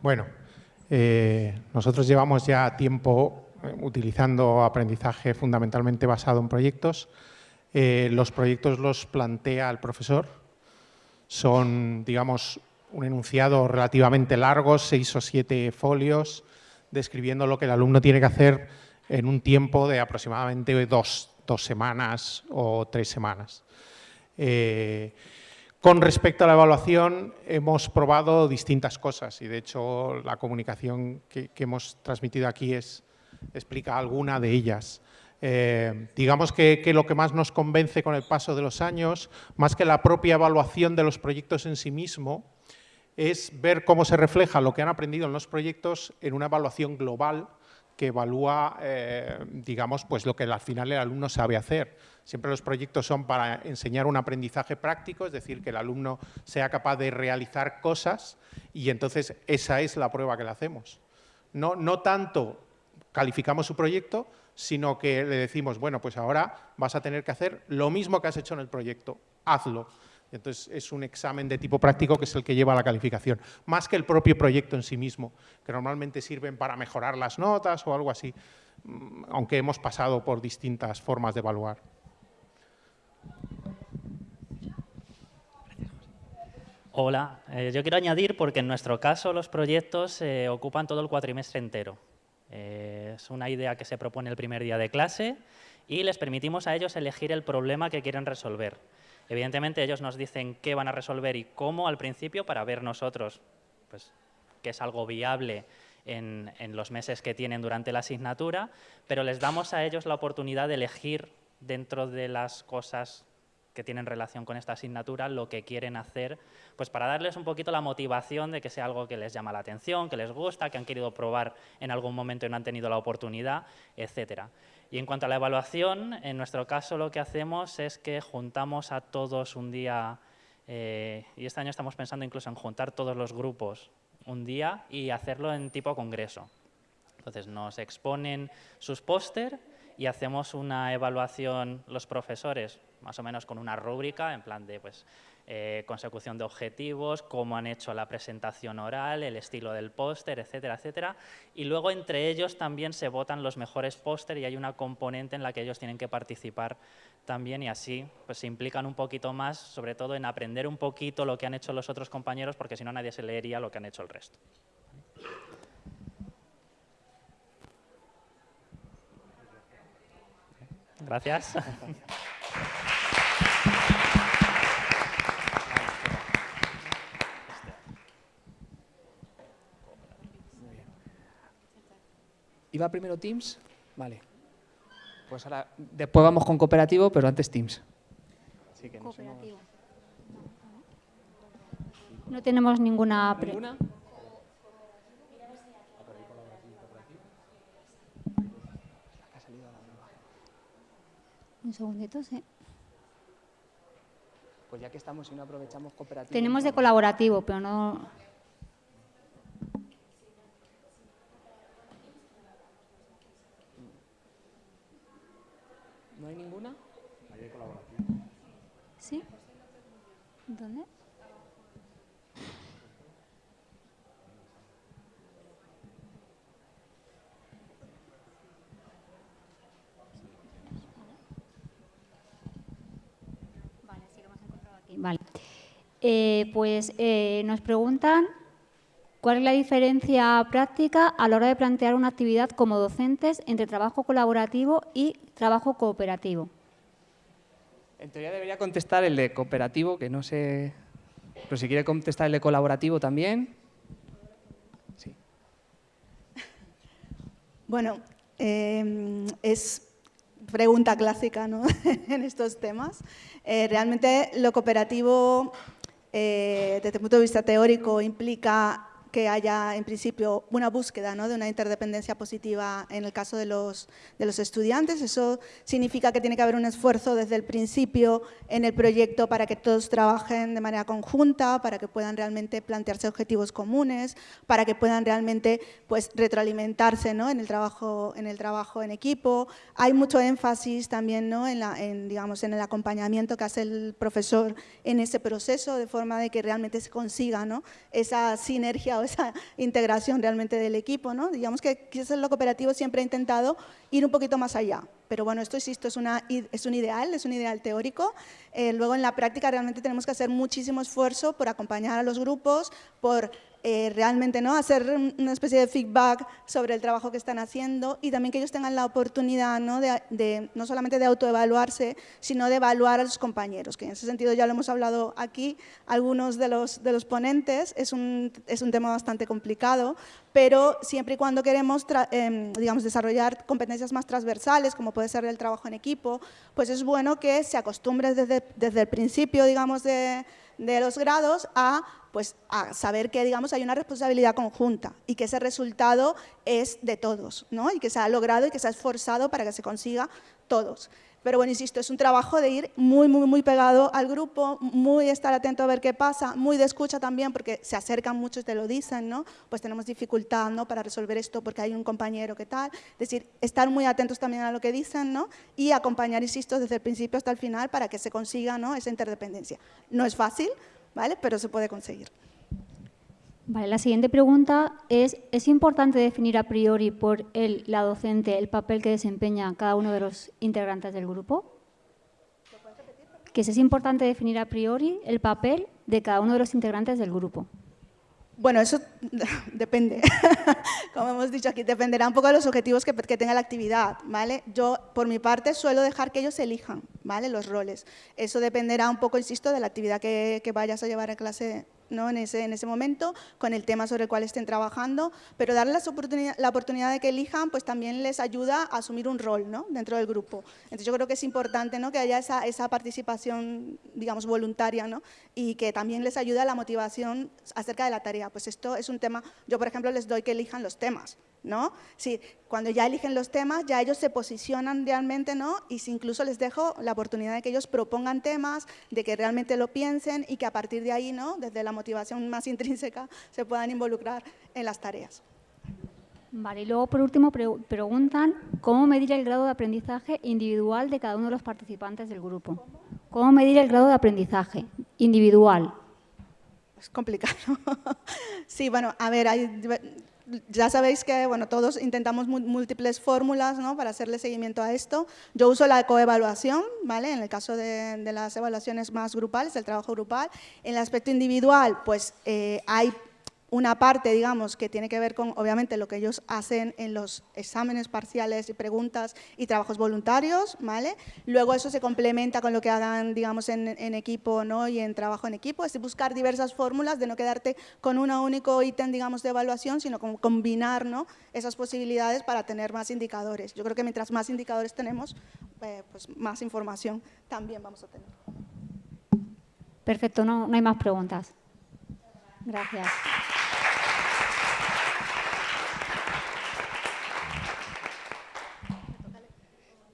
Speaker 12: Bueno, eh, nosotros llevamos ya tiempo eh, utilizando aprendizaje fundamentalmente basado en proyectos. Eh, los proyectos los plantea el profesor Son, digamos, un enunciado relativamente largo, seis o siete folios, describiendo lo que el alumno tiene que hacer en un tiempo de aproximadamente dos, semanas o tres semanas. Con respecto a la evaluación, hemos probado distintas cosas y, de hecho, la comunicación que, hemos transmitido aquí explica alguna de ellas. Eh, digamos que, lo que más nos convence con el paso de los años, más que la propia evaluación de los proyectos en sí mismo, es ver cómo se refleja lo que han aprendido en los proyectos en una evaluación global que evalúa, eh, digamos, pues lo que al final el alumno sabe hacer. Siempre los proyectos son para enseñar un aprendizaje práctico, es decir, que el alumno sea capaz de realizar cosas y entonces esa es la prueba que le hacemos. No, tanto calificamos su proyecto, sino que le decimos, bueno, pues ahora vas a tener que hacer lo mismo que has hecho en el proyecto, hazlo. Entonces, es un examen de tipo práctico que es el que lleva a la calificación, más que el propio proyecto en sí mismo, que normalmente sirven para mejorar las notas o algo así, mm, aunque hemos pasado por distintas formas de evaluar.
Speaker 13: Hola, eh, yo quiero añadir porque en nuestro caso los proyectos eh, ocupan todo el cuatrimestre entero. Eh, es una idea que se propone el primer día de clase y les permitimos a ellos elegir el problema que quieren resolver. Evidentemente ellos nos dicen qué van a resolver y cómo al principio para ver nosotros pues, que es algo viable en, los meses que tienen durante la asignatura, pero les damos a ellos la oportunidad de elegir dentro de las cosas que tienen relación con esta asignatura lo que quieren hacer, pues para darles un poquito la motivación de que sea algo que les llama la atención, que les gusta, que han querido probar en algún momento y no han tenido la oportunidad, etcétera. Y en cuanto a la evaluación, en nuestro caso lo que hacemos es que juntamos a todos un día, eh, y este año estamos pensando incluso en juntar todos los grupos un día y hacerlo en tipo congreso. Entonces nos exponen sus póster y hacemos una evaluación los profesores, más o menos con una rúbrica, en plan de pues, eh, consecución de objetivos, cómo han hecho la presentación oral, el estilo del póster, etcétera, etcétera. Y luego entre ellos también se votan los mejores póster y hay una componente en la que ellos tienen que participar también y así pues, se implican un poquito más, sobre todo en aprender un poquito lo que han hecho los otros compañeros, porque si no nadie se leería lo que han hecho el resto. Gracias. *laughs*
Speaker 2: ¿Iba primero Teams? Vale. Pues ahora, después vamos con cooperativo, pero antes Teams.
Speaker 8: cooperativo. No tenemos ninguna... ¿Ninguna? Un segundito, sí.
Speaker 2: Pues ya que estamos y no aprovechamos cooperativo...
Speaker 8: Tenemos de colaborativo, pero no...
Speaker 2: ¿No hay ninguna?
Speaker 12: Ahí hay colaborativo.
Speaker 8: ¿Sí? ¿Dónde? Vale, sí lo hemos encontrado aquí. Vale. Eh, pues eh, nos preguntan ¿Cuál es la diferencia práctica a la hora de plantear una actividad como docentes entre trabajo colaborativo y trabajo cooperativo?
Speaker 2: En teoría debería contestar el de cooperativo, que no sé... Pero si quiere contestar el de colaborativo también. Sí. *laughs*
Speaker 14: Bueno, em, es pregunta clásica ¿no? *laughs* en estos temas. Eh, realmente lo cooperativo, eh, desde el punto de vista teórico, implica que haya en principio una búsqueda ¿no? de una interdependencia positiva en el caso de los, de los estudiantes. Eso significa que tiene que haber un esfuerzo desde el principio en el proyecto para que todos trabajen de manera conjunta, para que puedan realmente plantearse objetivos comunes, para que puedan realmente pues, retroalimentarse ¿no? en, el trabajo, en el trabajo en equipo. Hay mucho énfasis también ¿no? en, la, en, digamos, en el acompañamiento que hace el profesor en ese proceso, de forma de que realmente se consiga ¿no? esa sinergia esa *laughs* integración realmente del equipo. ¿no? Digamos que quizás lo cooperativo siempre ha intentado ir un poquito más allá. Pero bueno, esto insisto, es, una, es un ideal, es un ideal teórico. Eh, luego en la práctica realmente tenemos que hacer muchísimo esfuerzo por acompañar a los grupos, por eh, realmente ¿no? hacer una especie de feedback sobre el trabajo que están haciendo y también que ellos tengan la oportunidad ¿no? De, no solamente de autoevaluarse, sino de evaluar a los compañeros, que en ese sentido ya lo hemos hablado aquí, algunos de los, de los ponentes, es un, es un tema bastante complicado, pero siempre y cuando queremos em, digamos, desarrollar competencias más transversales, como puede ser el trabajo en equipo, pues es bueno que se acostumbre desde, desde el principio digamos, de, de los grados a pues a saber que digamos, hay una responsabilidad conjunta y que ese resultado es de todos ¿no? y que se ha logrado y que se ha esforzado para que se consiga todos. Pero bueno, insisto, es un trabajo de ir muy, muy, muy pegado al grupo, muy estar atento a ver qué pasa, muy de escucha también, porque se acercan muchos, te lo dicen, ¿no? Pues tenemos dificultad, ¿no? Para resolver esto porque hay un compañero que tal. Es decir, estar muy atentos también a lo que dicen, ¿no? Y acompañar, insisto, desde el principio hasta el final para que se consiga, ¿no? Esa interdependencia. No es fácil, ¿vale? Pero se puede conseguir.
Speaker 8: Vale, la siguiente pregunta es, ¿es importante definir a priori por el, la docente el papel que desempeña cada uno de los integrantes del grupo? Que es importante definir a priori el papel de cada uno de los integrantes del grupo.
Speaker 14: Bueno, eso *laughs* depende, *laughs* como hemos dicho aquí, dependerá un poco de los objetivos que, tenga la actividad, ¿vale? Yo, por mi parte, suelo dejar que ellos elijan, ¿vale? Los roles. Eso dependerá un poco, insisto, de la actividad que, que vayas a llevar a clase ¿no? en, ese, en ese momento, con el tema sobre el cual estén trabajando, pero darles la oportunidad de que elijan, pues también les ayuda a asumir un rol ¿no? dentro del grupo. Entonces yo creo que es importante ¿no? que haya esa, esa participación, digamos, voluntaria ¿no? y que también les ayude a la motivación acerca de la tarea. Pues esto es un tema, yo por ejemplo les doy que elijan los temas, ¿no? Cuando ya eligen los temas, ya ellos se posicionan realmente, ¿no? Y si incluso les dejo la oportunidad de que ellos propongan temas, de que realmente lo piensen y que a partir de ahí, ¿no? Desde la motivación más *laughs* intrínseca, se puedan involucrar en las tareas.
Speaker 8: Vale, y luego por último preguntan cómo medir el grado de aprendizaje individual de cada uno de los participantes del grupo. ¿Cómo medir el grado de aprendizaje individual?
Speaker 14: Es complicado. *laughs* sí, bueno, a ver, hay ya sabéis que bueno, todos intentamos múltiples fórmulas ¿no? para hacerle seguimiento a esto. Yo uso la coevaluación, ¿vale? en el caso de, de, las evaluaciones más grupales, el trabajo grupal. En el aspecto individual, pues eh, hay una parte, digamos, que tiene que ver con, obviamente, lo que ellos hacen en los exámenes parciales y preguntas y trabajos voluntarios, ¿vale? Luego eso se complementa con lo que hagan, digamos, en, equipo ¿no? y en trabajo en equipo, es buscar diversas fórmulas de no quedarte con un único ítem, digamos, de evaluación, sino con combinar ¿no? esas posibilidades para tener más indicadores. Yo creo que mientras más indicadores tenemos, eh, pues más información también vamos a tener.
Speaker 8: Perfecto, no, no hay más preguntas. Gracias.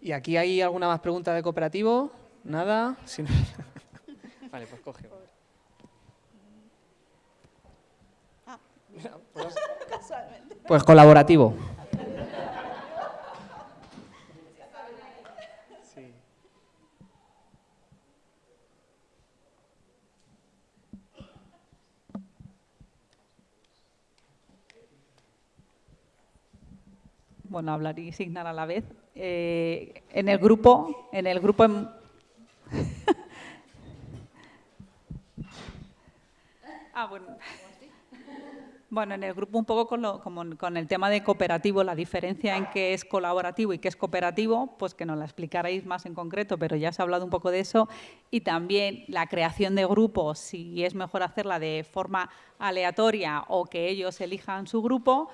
Speaker 2: ¿Y aquí hay alguna más pregunta de cooperativo? ¿Nada? *laughs* vale, pues coge. Ah. Pues, *laughs* pues colaborativo.
Speaker 15: bueno, hablar y signar a la vez. Eh, en el grupo, en el grupo... *laughs* ah, bueno. Bueno, en el grupo un poco con, con, el tema de cooperativo, la diferencia en qué es colaborativo y qué es cooperativo, pues que nos la explicaréis más en concreto, pero ya se ha hablado un poco de eso. Y también la creación de grupos, si es mejor hacerla de forma aleatoria o que ellos elijan su grupo,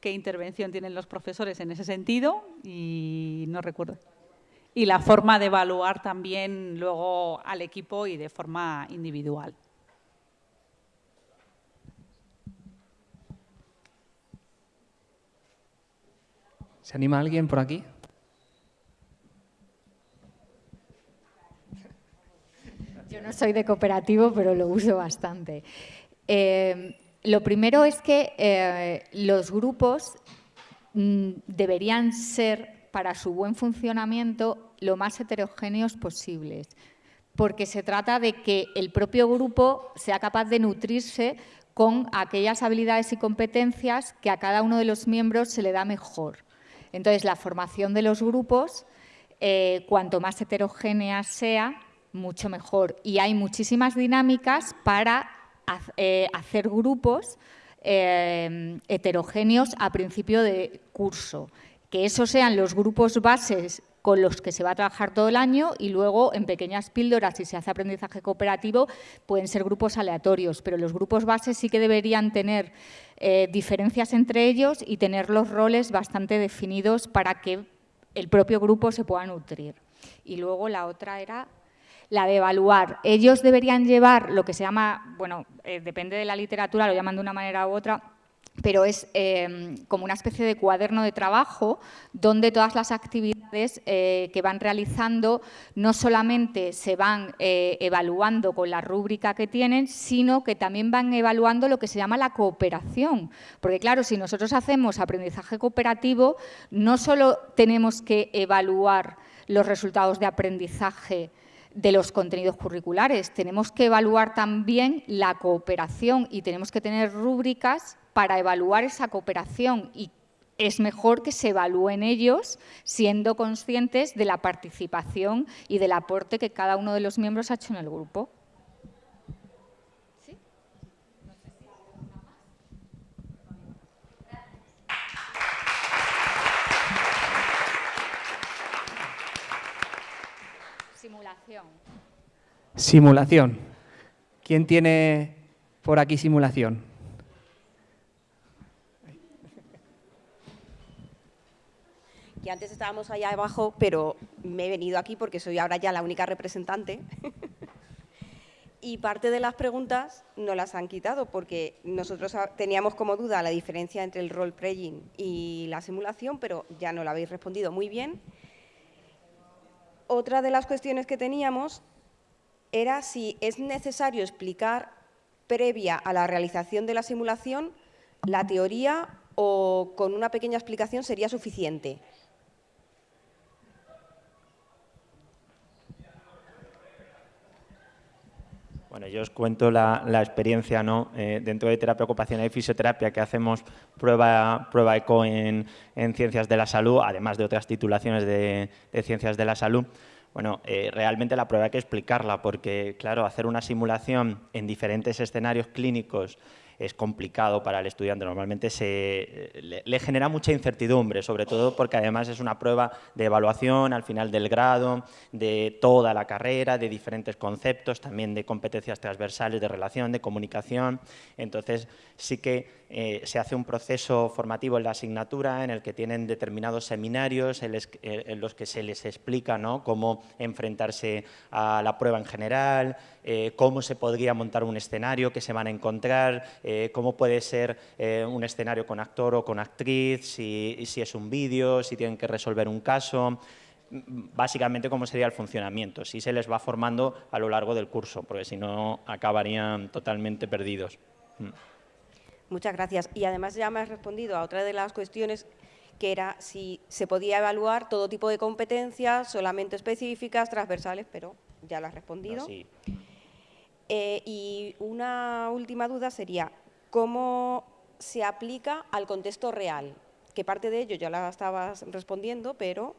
Speaker 15: qué intervención tienen los profesores en ese sentido y no recuerdo. Y la forma de evaluar también luego al equipo y de forma individual.
Speaker 2: ¿Se anima alguien por aquí?
Speaker 16: Yo no soy de cooperativo, pero lo uso bastante. Eh, lo primero es que eh, los grupos mm, deberían ser, para su buen funcionamiento, lo más heterogéneos posibles, porque se trata de que el propio grupo sea capaz de nutrirse con aquellas habilidades y competencias que a cada uno de los miembros se le da mejor. Entonces, la formación de los grupos, eh, cuanto más heterogénea sea, mucho mejor. Y hay muchísimas dinámicas para hacer grupos eh, heterogéneos a principio de curso. Que esos sean los grupos bases con los que se va a trabajar todo el año y luego en pequeñas píldoras, si se hace aprendizaje cooperativo, pueden ser grupos aleatorios, pero los grupos bases sí que deberían tener eh, diferencias entre ellos y tener los roles bastante definidos para que el propio grupo se pueda nutrir. Y luego la otra era la de evaluar. Ellos deberían llevar lo que se llama, bueno, eh, depende de la literatura, lo llaman de una manera u otra, pero es em, como una especie de cuaderno de trabajo donde todas las actividades eh, que van realizando no solamente se van eh, evaluando con la rúbrica que tienen, sino que también van evaluando lo que se llama la cooperación. Porque claro, si nosotros hacemos aprendizaje cooperativo, no solo tenemos que evaluar los resultados de aprendizaje de los contenidos curriculares. Tenemos que evaluar también la cooperación y tenemos que tener rúbricas para evaluar esa cooperación y es mejor que se evalúen ellos siendo conscientes de la participación y del aporte que cada uno de los miembros ha hecho en el grupo.
Speaker 2: Simulación. Simulación. ¿Quién tiene por aquí simulación?
Speaker 17: Que antes estábamos allá abajo, pero me he venido aquí porque soy ahora ya la única representante. *laughs* y parte de las preguntas no las han quitado porque nosotros teníamos como duda la diferencia entre el role-playing y la simulación, pero ya no la habéis respondido muy bien. Otra de las cuestiones que teníamos era si es necesario explicar previa a la realización de la simulación la teoría o con una pequeña explicación sería suficiente.
Speaker 18: Bueno, yo os cuento la, experiencia ¿no? Eh, dentro de terapia ocupacional y fisioterapia que hacemos prueba, prueba ECO en, ciencias de la salud, además de otras titulaciones de, ciencias de la salud. Bueno, eh, realmente la prueba hay que explicarla porque, claro, hacer una simulación en diferentes escenarios clínicos es complicado para el estudiante. Normalmente se, le, genera mucha incertidumbre, sobre todo porque además es una prueba de evaluación al final del grado, de toda la carrera, de diferentes conceptos, también de competencias transversales de relación, de comunicación. Entonces sí que eh, se hace un proceso formativo en la asignatura en el que tienen determinados seminarios en, los que se les explica cómo enfrentarse a la prueba en general, eh, cómo se podría montar un escenario que se van a encontrar, eh, cómo puede ser un escenario con actor o con actriz, si, si es un vídeo, si tienen que resolver un caso básicamente cómo sería el funcionamiento, si se les va formando a lo largo del curso, porque si no acabarían totalmente perdidos. Mm.
Speaker 17: Muchas gracias. Y además ya me has respondido a otra de las cuestiones que era si se podía evaluar todo tipo de competencias, solamente específicas, transversales, pero ya lo has respondido. Eh, y una última duda sería, ¿cómo se aplica al contexto real? Que parte de ello ya la estabas respondiendo, pero...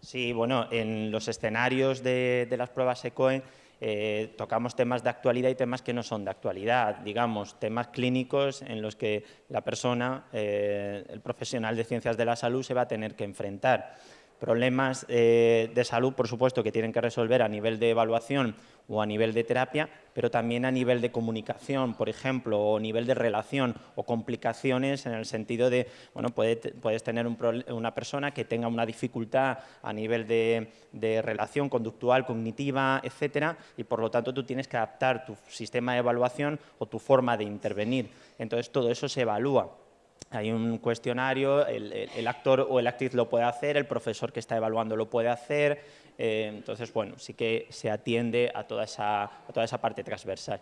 Speaker 18: Sí, bueno, en los escenarios de, las pruebas ECOE eh, tocamos temas de actualidad y temas que no son de actualidad, digamos, temas clínicos en los que la persona, eh, el profesional de ciencias de la salud se va a tener que enfrentar problemas de salud, por supuesto, que tienen que resolver a nivel de evaluación o a nivel de terapia, pero también a nivel de comunicación, por ejemplo, o nivel de relación o complicaciones en el sentido de, bueno, puedes tener una persona que tenga una dificultad a nivel de, de relación conductual, cognitiva, etcétera, y por lo tanto tú tienes que adaptar tu sistema de evaluación o tu forma de intervenir. Entonces todo eso se evalúa hay un cuestionario, el, actor o el actriz lo puede hacer, el profesor que está evaluando lo puede hacer, eh, entonces, bueno, sí que se atiende a toda, esa, a toda esa parte transversal.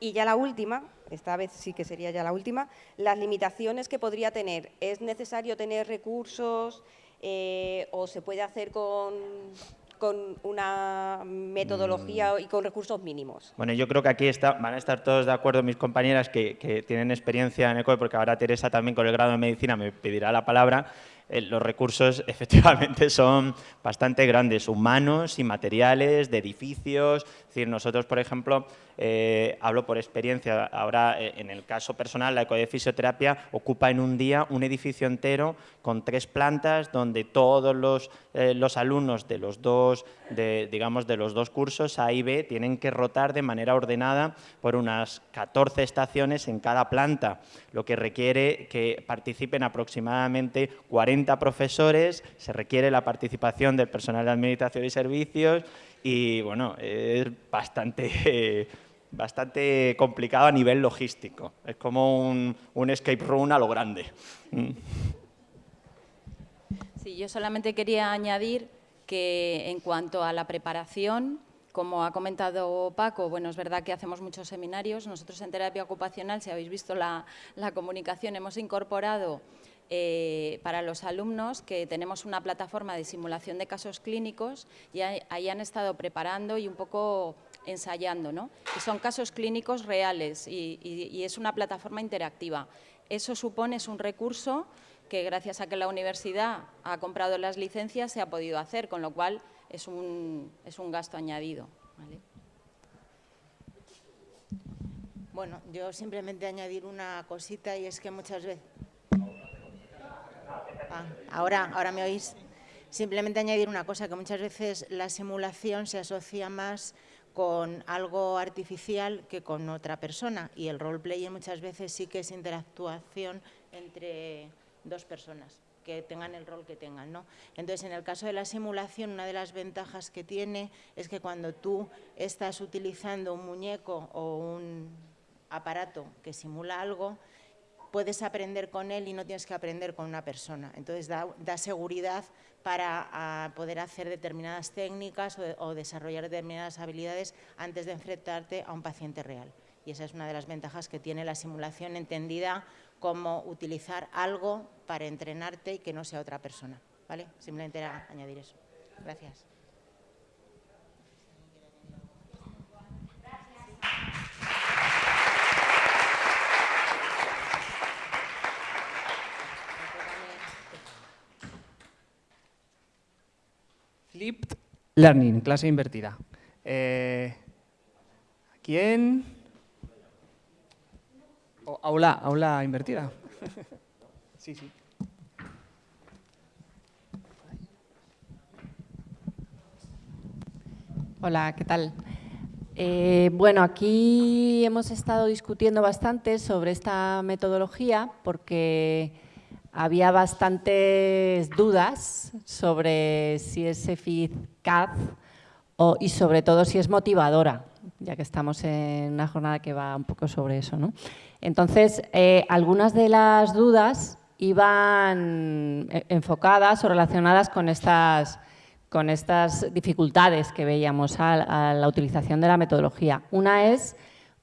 Speaker 17: Y ya la última, esta vez sí que sería ya la última, las limitaciones que podría tener. ¿Es necesario tener recursos eh, o se puede hacer con, con una metodología
Speaker 18: Mm.
Speaker 17: y con recursos mínimos.
Speaker 18: Bueno, yo creo que aquí está- van a estar todos de acuerdo mis compañeras que, que tienen experiencia en ECOE, porque ahora Teresa también con el grado de medicina me pedirá la palabra. Eh, los recursos *laughs* efectivamente son bastante grandes, humanos y materiales, de edificios. Es decir, nosotros, por ejemplo, eh, hablo por experiencia, ahora eh, en el caso personal, la ECOE de fisioterapia ocupa en un día un edificio entero con tres plantas donde todos los, eh, los alumnos de los dos, digamos, de los dos cursos A y B tienen que rotar de manera ordenada por unas 14 estaciones en cada planta, lo que requiere que participen aproximadamente 40 profesores, se requiere la participación del personal de administración y servicios y bueno, es bastante, *laughs* bastante complicado a nivel logístico. Es como un, un escape room a lo grande.
Speaker 11: Sí, yo solamente quería añadir que en cuanto a la preparación, como ha comentado Paco, bueno, es verdad que hacemos muchos seminarios. Nosotros en terapia ocupacional, si habéis visto la, la comunicación, hemos incorporado eh, para los alumnos que tenemos una plataforma de simulación de casos clínicos y ahí, han estado preparando y un poco ensayando, ¿no? Y son casos clínicos reales y, y- y es una plataforma interactiva. Eso supone, es un recurso que gracias a que la universidad ha comprado las licencias se ha podido hacer, con lo cual es un, es un gasto añadido. ¿vale?
Speaker 19: Bueno, yo simplemente añadir una cosita y es que muchas veces... Ah, ahora, ahora me oís. Simplemente añadir una cosa, que muchas veces la simulación se asocia más con algo artificial que con otra persona y el roleplay muchas veces sí que es interactuación entre dos personas que tengan el rol que tengan. ¿no? Entonces, en el caso de la simulación, una de las ventajas que tiene es que cuando tú estás utilizando un muñeco o un aparato que simula algo, puedes aprender con él y no tienes que aprender con una persona. Entonces da, da seguridad para poder hacer determinadas técnicas o, o desarrollar determinadas habilidades antes de enfrentarte a un paciente real. Y esa es una de las ventajas que tiene la simulación entendida como utilizar algo para entrenarte y que no sea otra persona. ¿vale? Simplemente era añadir eso. Gracias.
Speaker 2: Flipped Learning, clase invertida. Eh, ¿Quién? O aula, aula invertida. *laughs* sí, sí.
Speaker 20: Hola, ¿qué tal? Eh, bueno, aquí hemos estado discutiendo bastante sobre esta metodología porque había bastantes dudas sobre si es eficaz o- y sobre todo si es motivadora, ya que estamos en una jornada que va un poco sobre eso. ¿no? Entonces, eh, algunas de las dudas iban eh, enfocadas o relacionadas con estas con estas dificultades que veíamos a, la utilización de la metodología. Una es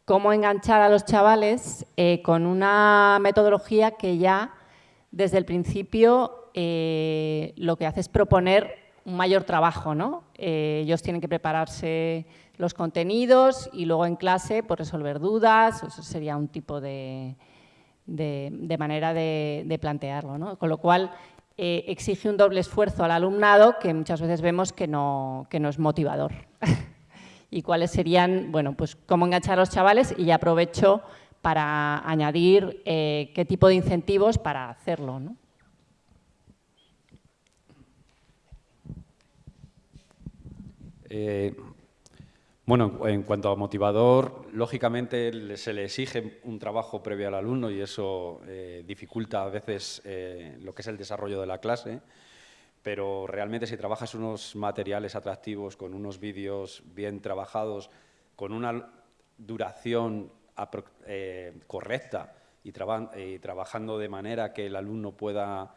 Speaker 20: cómo enganchar a los chavales eh, con una metodología que ya desde el principio eh, lo que hace es proponer un mayor trabajo. ¿no? Eh, ellos tienen que prepararse los contenidos y luego en clase pues, resolver dudas, eso sería un tipo de, de, de manera de, de plantearlo. ¿no? Con lo cual, eh, exige un doble esfuerzo al alumnado que muchas veces vemos que no, es motivador. *laughs* ¿Y cuáles serían, bueno, pues cómo enganchar a los chavales? Y ya aprovecho para añadir eh, qué tipo de incentivos para hacerlo. ¿no?
Speaker 21: Eh, bueno, en cuanto a motivador, lógicamente se le exige un trabajo previo al alumno y eso eh, dificulta a veces eh, lo que es el desarrollo de la clase, pero realmente si trabajas unos materiales atractivos, con unos vídeos bien trabajados, con una duración eh, correcta y, y trabajando de manera que el alumno pueda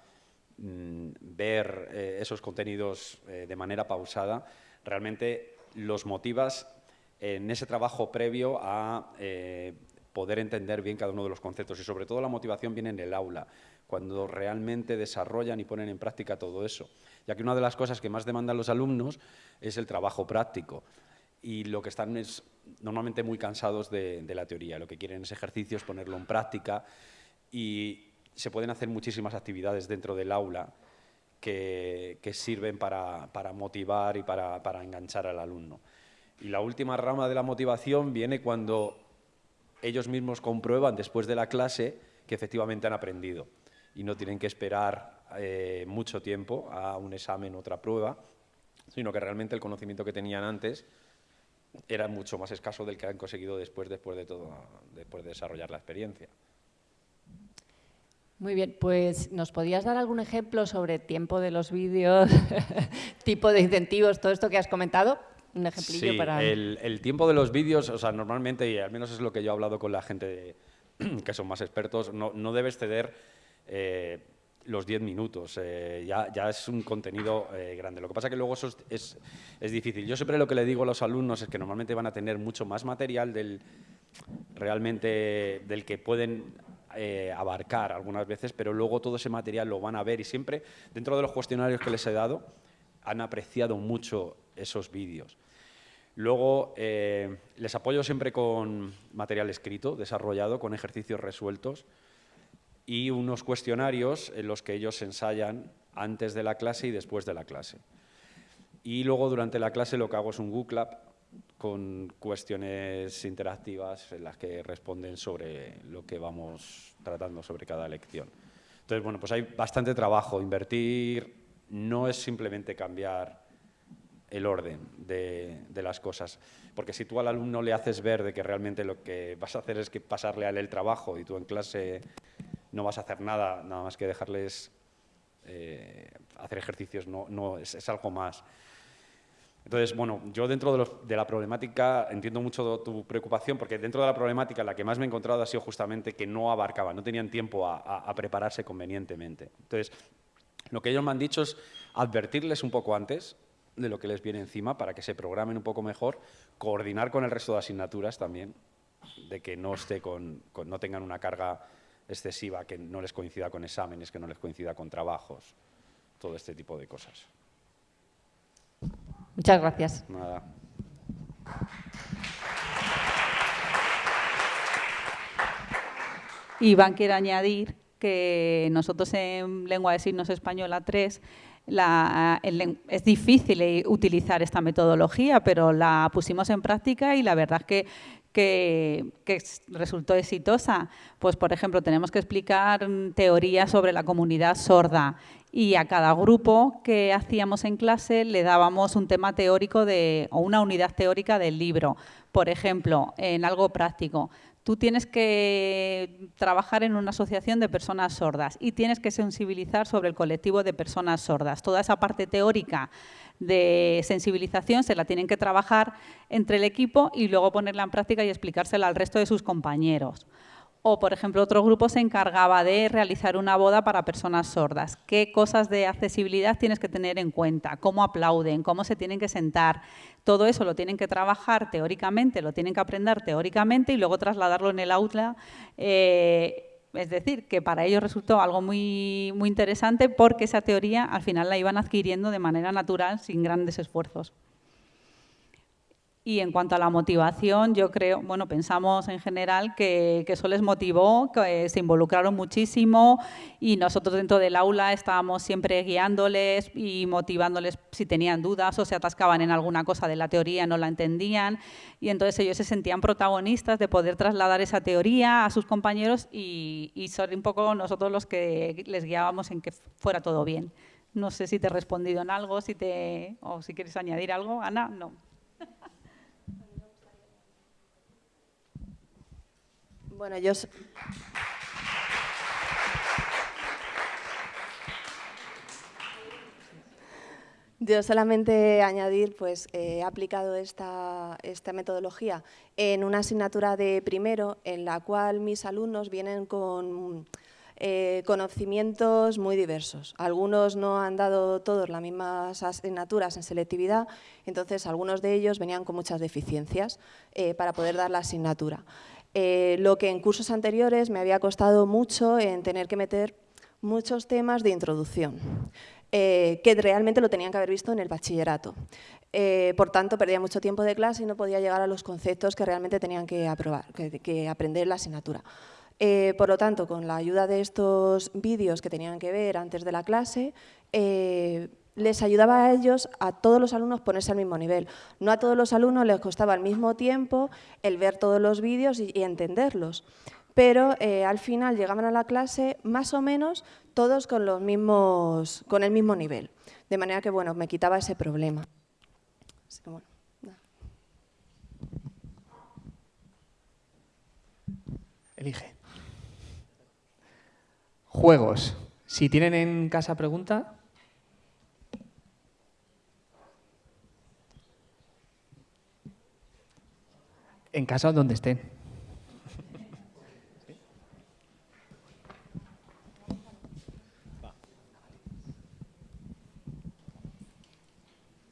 Speaker 21: mm, ver eh, esos contenidos eh, de manera pausada, realmente los motivas en ese trabajo previo a eh, poder entender bien cada uno de los conceptos y sobre todo la motivación viene en el aula. cuando realmente desarrollan y ponen en práctica todo eso. Ya que una de las cosas que más demandan los alumnos es el trabajo práctico y lo que están es normalmente muy cansados de, la teoría. Lo que quieren es ejercicios, ponerlo en práctica y se pueden hacer muchísimas actividades dentro del aula que, sirven para, motivar y para, para enganchar al alumno. Y la última rama de la motivación viene cuando ellos mismos comprueban después de la clase que efectivamente han aprendido y no tienen que esperar eh, mucho tiempo a un examen otra prueba, sino que realmente el conocimiento que tenían antes era mucho más escaso del que han conseguido después, después de todo, después de desarrollar la experiencia.
Speaker 20: Muy bien, pues ¿nos podías dar algún ejemplo sobre tiempo de los vídeos, *laughs* tipo de incentivos, todo esto que has comentado? Un ejemplillo
Speaker 21: sí,
Speaker 20: para...
Speaker 21: El, el tiempo de los vídeos, o sea, normalmente, y al menos es lo que yo he hablado con la gente *clears throat* que son más expertos, no, no debes ceder eh, los 10 minutos, eh, ya, ya, es un contenido eh, grande. Lo que pasa es que luego eso es, es, difícil. Yo siempre lo que le digo a los alumnos es que normalmente van a tener mucho más material del realmente del que pueden abarcar algunas veces, pero luego todo ese material lo van a ver y siempre dentro de los cuestionarios que les he dado han apreciado mucho esos vídeos. Luego les apoyo siempre con material escrito, desarrollado, con ejercicios resueltos y unos cuestionarios en los que ellos ensayan antes de la clase y después de la clase. Y luego durante la clase lo que hago es un Google Lab con cuestiones interactivas en las que responden sobre lo que vamos tratando sobre cada lección. Entonces, bueno, pues hay bastante trabajo. Invertir no es simplemente cambiar el orden de, las cosas. Porque si tú al alumno le haces ver de que realmente lo que vas a hacer es que pasarle a él el trabajo y tú en clase no vas a hacer nada, nada más que dejarles eh, hacer ejercicios, no, no es, algo más. Entonces, bueno, yo dentro de, la problemática entiendo mucho tu preocupación, porque dentro de la problemática la que más me he encontrado ha sido justamente que no abarcaban, no tenían tiempo a, prepararse convenientemente. Entonces, lo que ellos me han dicho es advertirles un poco antes de lo que les viene encima para que se programen un poco mejor, coordinar con el resto de asignaturas también, de que no, esté con, no tengan una carga excesiva que no les coincida con exámenes, que no les coincida con trabajos, todo este tipo de cosas.
Speaker 20: Muchas gracias.
Speaker 21: Nada.
Speaker 15: Iván quiere añadir que nosotros en lengua de signos española 3 es difícil utilizar esta metodología, pero la pusimos en práctica y la verdad es que que, resultó exitosa. Pues, por ejemplo, tenemos que explicar teorías sobre la comunidad sorda y a cada grupo que hacíamos en clase le dábamos un tema teórico de, o una unidad teórica del libro. Por ejemplo, en algo práctico, tú tienes que trabajar en una asociación de personas sordas y tienes que sensibilizar sobre el colectivo de personas sordas. Toda esa parte teórica de sensibilización se la tienen que trabajar entre el equipo y luego ponerla en práctica y explicársela al resto de sus compañeros. O, por ejemplo, otro grupo se encargaba de realizar una boda para personas sordas. ¿Qué cosas de accesibilidad tienes que tener en cuenta? ¿Cómo aplauden? ¿Cómo se tienen que sentar? Todo eso lo tienen que trabajar teóricamente, lo tienen que aprender teóricamente y luego trasladarlo en el aula eh, es decir, que para ellos resultó algo muy, muy interesante porque esa teoría al final la iban adquiriendo de manera natural sin grandes esfuerzos. Y en cuanto a la motivación, yo creo, bueno, pensamos en general que, eso les motivó, que se involucraron muchísimo y nosotros dentro del aula estábamos siempre guiándoles y motivándoles si tenían dudas o se atascaban en alguna cosa de la teoría, no la entendían y entonces ellos se sentían protagonistas de poder trasladar esa teoría a sus compañeros y, y son un poco nosotros los que les guiábamos en que fuera todo bien. No sé si te he respondido en algo, si te, o si quieres añadir algo. Ana, no.
Speaker 17: Bueno, yo... Solamente añadir, pues he aplicado esta, esta, metodología en una asignatura de primero en la cual mis alumnos vienen con eh, conocimientos muy diversos. Algunos no han dado todos las mismas asignaturas en selectividad, entonces algunos de ellos venían con muchas deficiencias eh, para poder dar la asignatura. Eh, lo que en cursos anteriores me había costado mucho en tener que meter
Speaker 22: muchos temas de introducción, eh, que realmente lo tenían que haber visto en el bachillerato. Eh, por tanto, perdía mucho tiempo de clase y no podía llegar a los conceptos que realmente tenían que, aprobar, que, aprender la asignatura. Por lo tanto, con la ayuda de estos vídeos que tenían que ver antes de la clase, les ayudaba a ellos, a todos los alumnos, ponerse al mismo nivel. No a todos los alumnos les costaba al mismo tiempo el ver todos los vídeos y, entenderlos, pero eh, al final llegaban a la clase más o menos todos con, los mismos, con el mismo nivel. De manera que, bueno, me quitaba ese problema.
Speaker 2: Elige. Juegos. Si tienen en casa pregunta, en casa donde estén.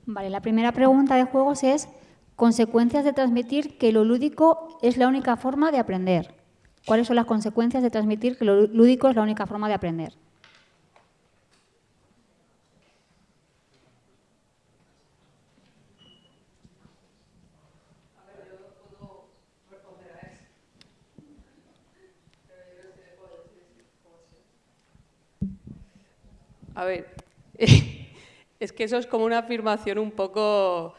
Speaker 8: Vale, la primera pregunta de juegos es consecuencias de transmitir que lo lúdico es la única forma de aprender. ¿Cuáles son las consecuencias de transmitir que lo lúdico es la única forma de aprender?
Speaker 7: A ver, *laughs* es que eso es como una afirmación un poco...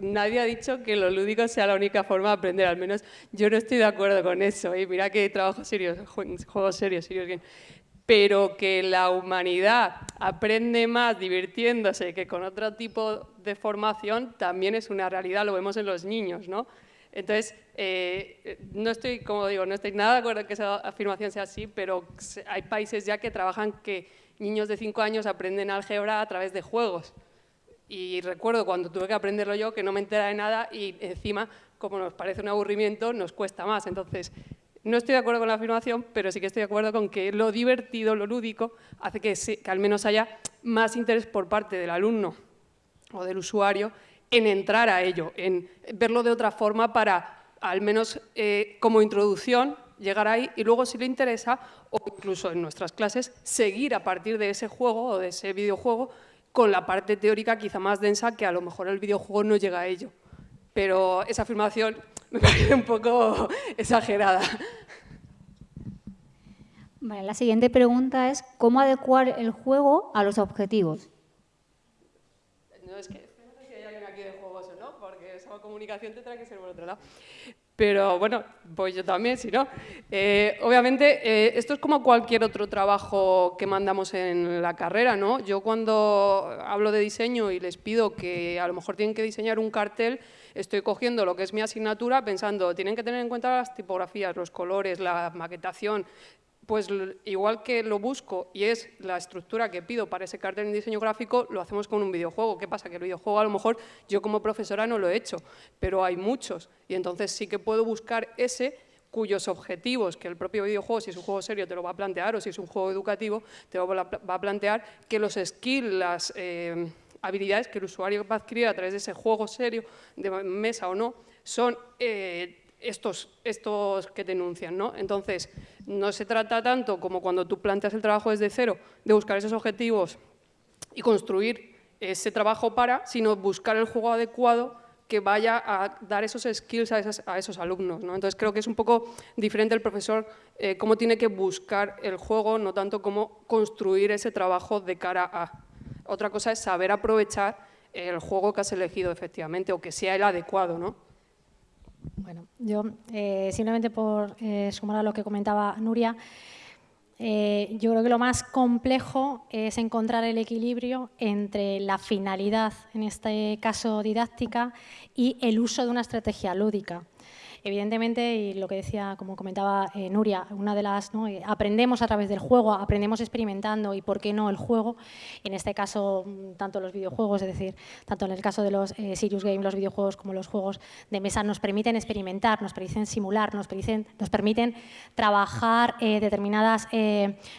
Speaker 7: Nadie ha dicho que lo lúdico sea la única forma de aprender, al menos yo no estoy de acuerdo con eso. ¿eh? Mira que trabajo serio, juegos serios, serios Pero que la humanidad aprende más divirtiéndose que con otro tipo de formación también es una realidad, lo vemos en los niños, ¿no? Entonces, eh, no estoy, como digo, no estoy nada de acuerdo que esa afirmación sea así, pero hay países ya que trabajan que niños de 5 años aprenden álgebra a través de juegos. Y recuerdo cuando tuve que aprenderlo yo que no me entera de nada y encima, como nos parece un aburrimiento, nos cuesta más. Entonces, no estoy de acuerdo con la afirmación, pero sí que estoy de acuerdo con que lo divertido, lo lúdico, hace que, que al menos haya más interés por parte del alumno o del usuario en entrar a ello, en verlo de otra forma para, al menos eh, como introducción, llegar ahí y luego si le interesa, o incluso en nuestras clases, seguir a partir de ese juego o de ese videojuego con la parte teórica quizá más densa que a lo mejor el videojuego no llega a ello. Pero esa afirmación *laughs* me parece un poco exagerada.
Speaker 8: la siguiente pregunta es ¿cómo adecuar el juego a los objetivos?
Speaker 7: No, es que no sé si hay alguien aquí de juegos o no, porque esa comunicación tendrá que ser por otro lado. Pero bueno, pues yo también, si no. Eh, obviamente, eh, esto es como cualquier otro trabajo que mandamos en la carrera, ¿no? Yo cuando hablo de diseño y les pido que a lo mejor tienen que diseñar un cartel, estoy cogiendo lo que es mi asignatura pensando, tienen que tener en cuenta las tipografías, los colores, la maquetación, pues igual que lo busco y es la estructura que pido para ese cartel en diseño gráfico, lo hacemos con un videojuego. ¿Qué pasa? Que el videojuego a lo mejor yo como profesora no lo he hecho, pero hay muchos y entonces sí que puedo buscar ese cuyos objetivos, que el propio videojuego, si es un juego serio, te lo va a plantear, o si es un juego educativo, te va a plantear que los skills, las eh, habilidades que el usuario va a adquirir a través de ese juego serio, de mesa o no, son... Eh, estos, estos que denuncian. ¿no? Entonces, no se trata tanto como cuando tú planteas el trabajo desde cero, de buscar esos objetivos y construir ese trabajo para, sino buscar el juego adecuado que vaya a dar esos skills a, esos alumnos. ¿no? Entonces creo que es un poco diferente el profesor eh, cómo tiene que buscar el juego, no tanto cómo construir ese trabajo de cara a. Otra cosa es saber aprovechar el juego que has elegido efectivamente o que sea el adecuado. ¿no?
Speaker 23: Bueno, yo eh, simplemente por eh, sumar a lo que comentaba Nuria, eh, yo creo que lo más complejo es encontrar el equilibrio entre la finalidad, en este caso didáctica, y el uso de una estrategia lúdica. Evidentemente, y lo que decía, como comentaba eh, Nuria, una de las, ¿no? Eh, aprendemos a través del juego, aprendemos experimentando y por qué no el juego, en este caso mm, tanto los videojuegos, es decir, tanto en el caso de los eh, Serious Games, los videojuegos como los juegos de mesa nos permiten experimentar, nos permiten simular, nos permiten, nos permiten trabajar determinadas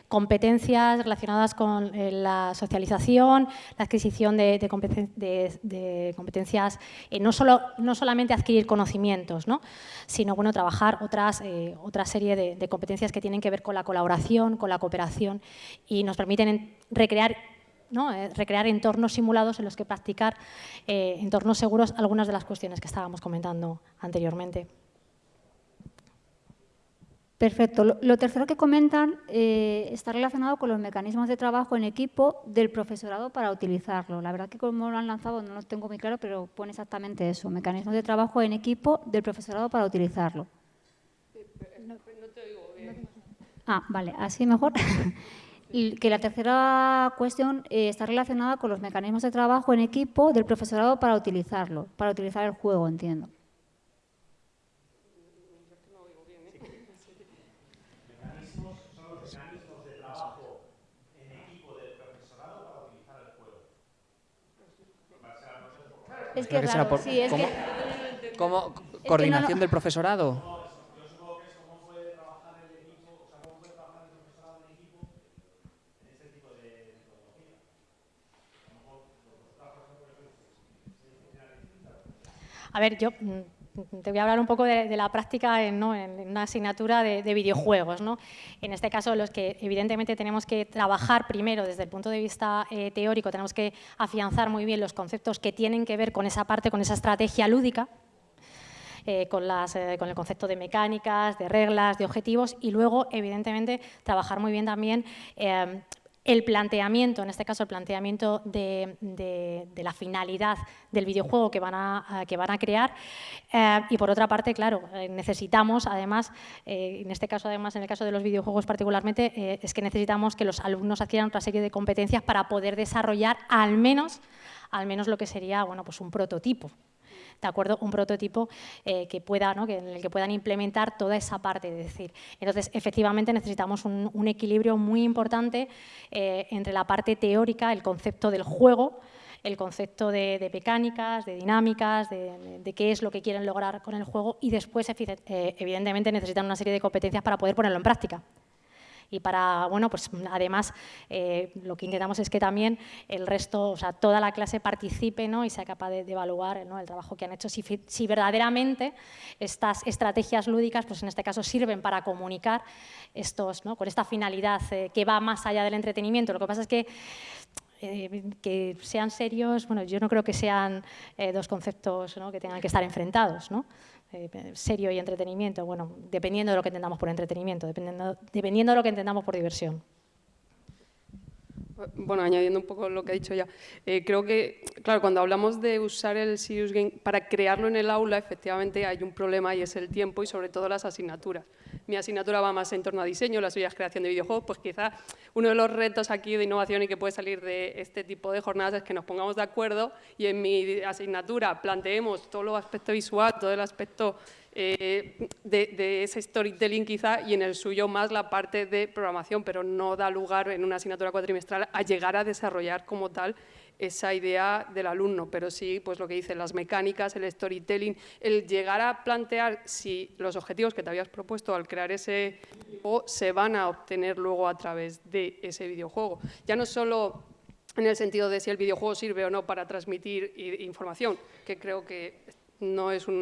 Speaker 23: competencias relacionadas con la socialización, la adquisición de, de, competencias, no, solo, no solamente adquirir conocimientos, ¿no? Sino bueno, trabajar otras, eh, otra serie de, competencias que tienen que ver con la colaboración, con la cooperación y nos permiten recrear ¿no? Eh, recrear entornos simulados en los que practicar eh, entornos seguros algunas de las cuestiones que estábamos comentando anteriormente.
Speaker 8: Perfecto. Lo, tercero que comentan eh, está relacionado con los mecanismos de trabajo en equipo del profesorado para utilizarlo. La verdad que como lo han lanzado no lo tengo muy claro, pero pone exactamente eso, mecanismos de trabajo en equipo del profesorado para utilizarlo. Ah, vale, así mejor. *laughs* que la tercera cuestión eh, está relacionada con los mecanismos de trabajo en equipo del profesorado para utilizarlo, para utilizar el juego, entiendo.
Speaker 2: Es que raro, sí, es que... ¿Cómo? ¿Coordinación del profesorado? *laughs*
Speaker 23: A ver, yo mm, te voy a hablar un poco de, la práctica en, una asignatura de, videojuegos. ¿no? En este caso, los que evidentemente tenemos que trabajar primero desde el punto de vista eh, teórico, tenemos que afianzar muy bien los conceptos que tienen que ver con esa parte, con esa estrategia lúdica, eh, eh, con, el concepto de mecánicas, de reglas, de objetivos y luego, evidentemente, trabajar muy bien también el planteamiento, en este caso el planteamiento de, la finalidad del videojuego que van a, crear. Eh, y por otra parte, claro, eh, necesitamos además, eh, en este caso además, en el caso de los videojuegos particularmente, es que necesitamos que los alumnos adquieran otra serie de competencias para poder desarrollar al menos, al menos lo que sería bueno, pues un prototipo ¿de acuerdo? Un prototipo eh, que pueda, ¿no? que, en el que puedan implementar toda esa parte. de decir, entonces, efectivamente, necesitamos un, equilibrio muy importante eh, entre la parte teórica, el concepto del juego, el concepto de, mecánicas, de dinámicas, de, qué es lo que quieren lograr con el juego y después, eh, evidentemente, necesitan una serie de competencias para poder ponerlo en práctica y para, bueno, pues además eh, lo que intentamos es que también el resto, o sea, toda la clase participe ¿no? y sea capaz de, evaluar el trabajo que han hecho, si, si, verdaderamente estas estrategias lúdicas, pues en este caso sirven para comunicar estos, ¿no? con esta finalidad eh, que va más allá del entretenimiento. Lo que pasa es que eh, que sean serios, bueno, yo no creo que sean dos conceptos ¿no? que tengan que estar enfrentados, ¿no? Eh, serio y entretenimiento, bueno, dependiendo de lo que entendamos por entretenimiento, dependiendo, dependiendo de lo que entendamos por diversión.
Speaker 7: Bueno, añadiendo un poco lo que ha dicho ya, eh, creo que, claro, cuando hablamos de usar el Serious Game para crearlo en el aula, efectivamente hay un problema y es el tiempo y sobre todo las asignaturas. Mi asignatura va más en torno a diseño, la suya es creación de videojuegos, pues quizá uno de los retos aquí de innovación y que puede salir de este tipo de jornadas es que nos pongamos de acuerdo y en mi asignatura planteemos todo el aspecto visual, todo el aspecto eh, de, ese storytelling quizá y en el suyo más la parte de programación, pero no da lugar en una asignatura cuatrimestral a llegar a desarrollar como tal esa idea del alumno, pero sí, pues lo que dicen las mecánicas, el storytelling, el llegar a plantear si los objetivos que te habías propuesto al crear ese videojuego se van a obtener luego a través de ese videojuego. Ya no solo en el sentido de si el videojuego sirve o no para transmitir información, que creo que no es *laughs* un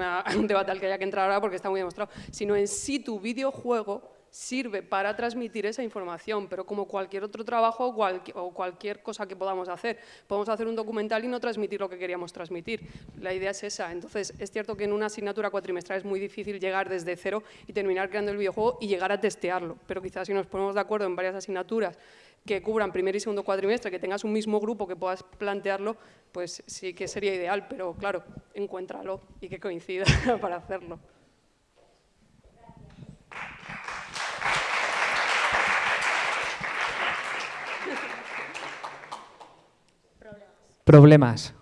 Speaker 7: debate al que haya que entrar ahora porque está muy demostrado, sino en si tu videojuego sirve para transmitir esa información, pero como cualquier otro trabajo o cualquier cosa que podamos hacer. Podemos hacer un documental y no transmitir lo que queríamos transmitir. La idea es esa. Entonces, es cierto que en una asignatura cuatrimestral es muy difícil llegar desde cero y terminar creando el videojuego y llegar a testearlo, pero quizás si nos ponemos de acuerdo en varias asignaturas que cubran primer y segundo cuatrimestre, que tengas un mismo grupo que puedas plantearlo, pues sí que sería ideal, pero claro, encuéntralo y que coincida *laughs* para hacerlo.
Speaker 2: Problemas.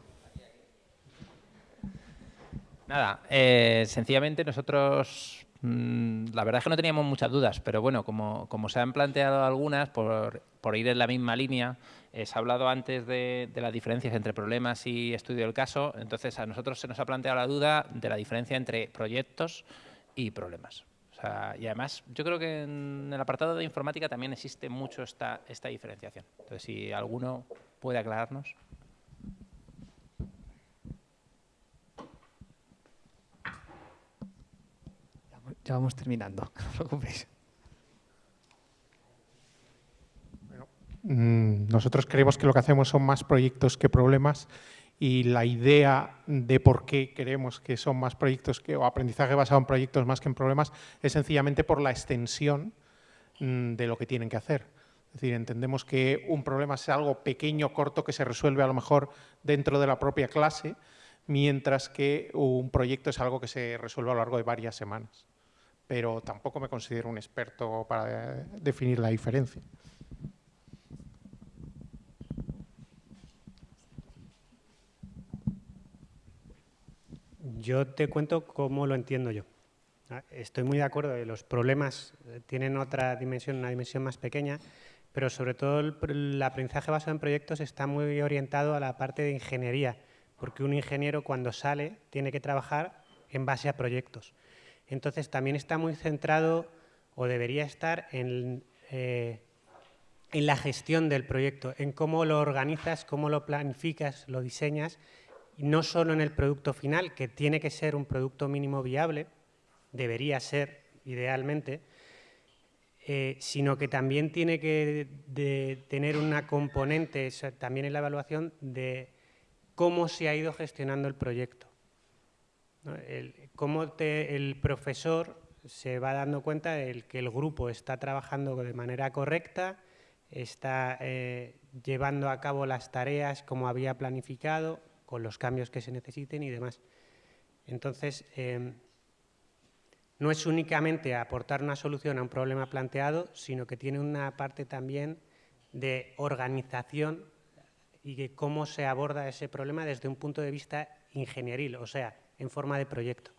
Speaker 24: Nada, eh, sencillamente nosotros Mm, la verdad es que no teníamos muchas dudas, pero bueno, como, se han planteado algunas, por, ir en la misma línea, eh, se ha hablado antes de, las diferencias entre problemas y estudio del caso, entonces a nosotros se nos ha planteado la duda de la diferencia entre proyectos y problemas. y además, yo creo que en el apartado de informática también existe mucho esta, esta diferenciación. Entonces, si alguno puede aclararnos.
Speaker 2: Ya vamos terminando, *laughs* no os preocupéis.
Speaker 12: Mm, nosotros creemos que lo que hacemos son más proyectos que problemas y la idea de por qué queremos que son más proyectos que, o aprendizaje basado en proyectos más que en problemas es sencillamente por la extensión mm, de lo que tienen que hacer. Es decir, entendemos que un problema es algo pequeño, corto, que se resuelve a lo mejor dentro de la propia clase, mientras que un proyecto es algo que se resuelve a lo largo de varias semanas. Pero tampoco me considero un experto para definir la diferencia.
Speaker 10: Yo te cuento cómo lo entiendo yo. Ah, estoy muy de acuerdo, los problemas eh, tienen otra dimensión, una dimensión más pequeña, pero sobre todo el, aprendizaje basado en proyectos está muy orientado a la parte de ingeniería, porque un ingeniero cuando sale tiene que trabajar en base a proyectos. Entonces también está muy centrado, o debería estar, en, eh, en la gestión del proyecto, en cómo lo organizas, cómo lo planificas, lo diseñas no solo en el producto final, que tiene que ser un producto mínimo viable, debería ser idealmente, eh, sino que también tiene que tener una componente, también en la evaluación, de cómo se ha ido gestionando el proyecto. Cómo el profesor se va dando cuenta de que el grupo está trabajando de manera correcta, está eh, llevando a cabo las tareas como había planificado, con los cambios que se necesiten y demás. Entonces, em, no es únicamente aportar una solución a un problema planteado, sino que tiene una parte también de organización y de cómo se aborda ese problema desde un punto de vista ingenieril, o sea, en forma de proyecto.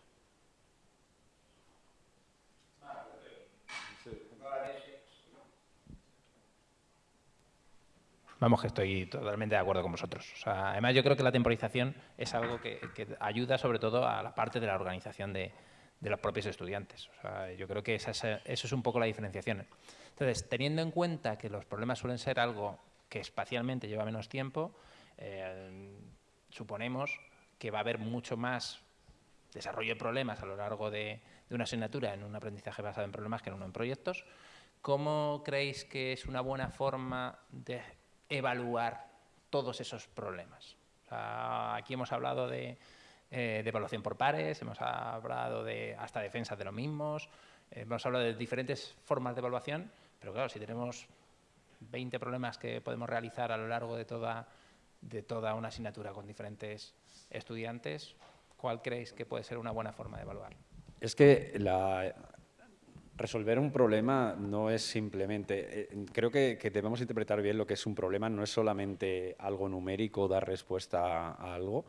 Speaker 24: Vamos, que estoy totalmente de acuerdo con vosotros. además, yo creo que la temporización es algo que, ayuda sobre todo a la parte de la organización de, los propios estudiantes. yo creo que esa eso es un poco la diferenciación. Entonces, teniendo en cuenta que los problemas suelen ser algo que espacialmente lleva menos tiempo, eh, suponemos que va a haber mucho más desarrollo de problemas a lo largo de, de una asignatura en un aprendizaje basado en problemas que en uno en proyectos. ¿Cómo creéis que es una buena forma de evaluar todos esos problemas. aquí hemos hablado de, eh, de, evaluación por pares, hemos hablado de hasta defensa de los mismos, hemos hablado de diferentes formas de evaluación, pero claro, si tenemos 20 problemas que podemos realizar a lo largo de toda, de toda una asignatura con diferentes estudiantes, ¿cuál creéis que puede ser una buena forma de evaluar?
Speaker 21: Es que la, resolver un problema no es simplemente, eh, creo que, debemos interpretar bien lo que es un problema, no es solamente algo numérico, dar respuesta a, algo,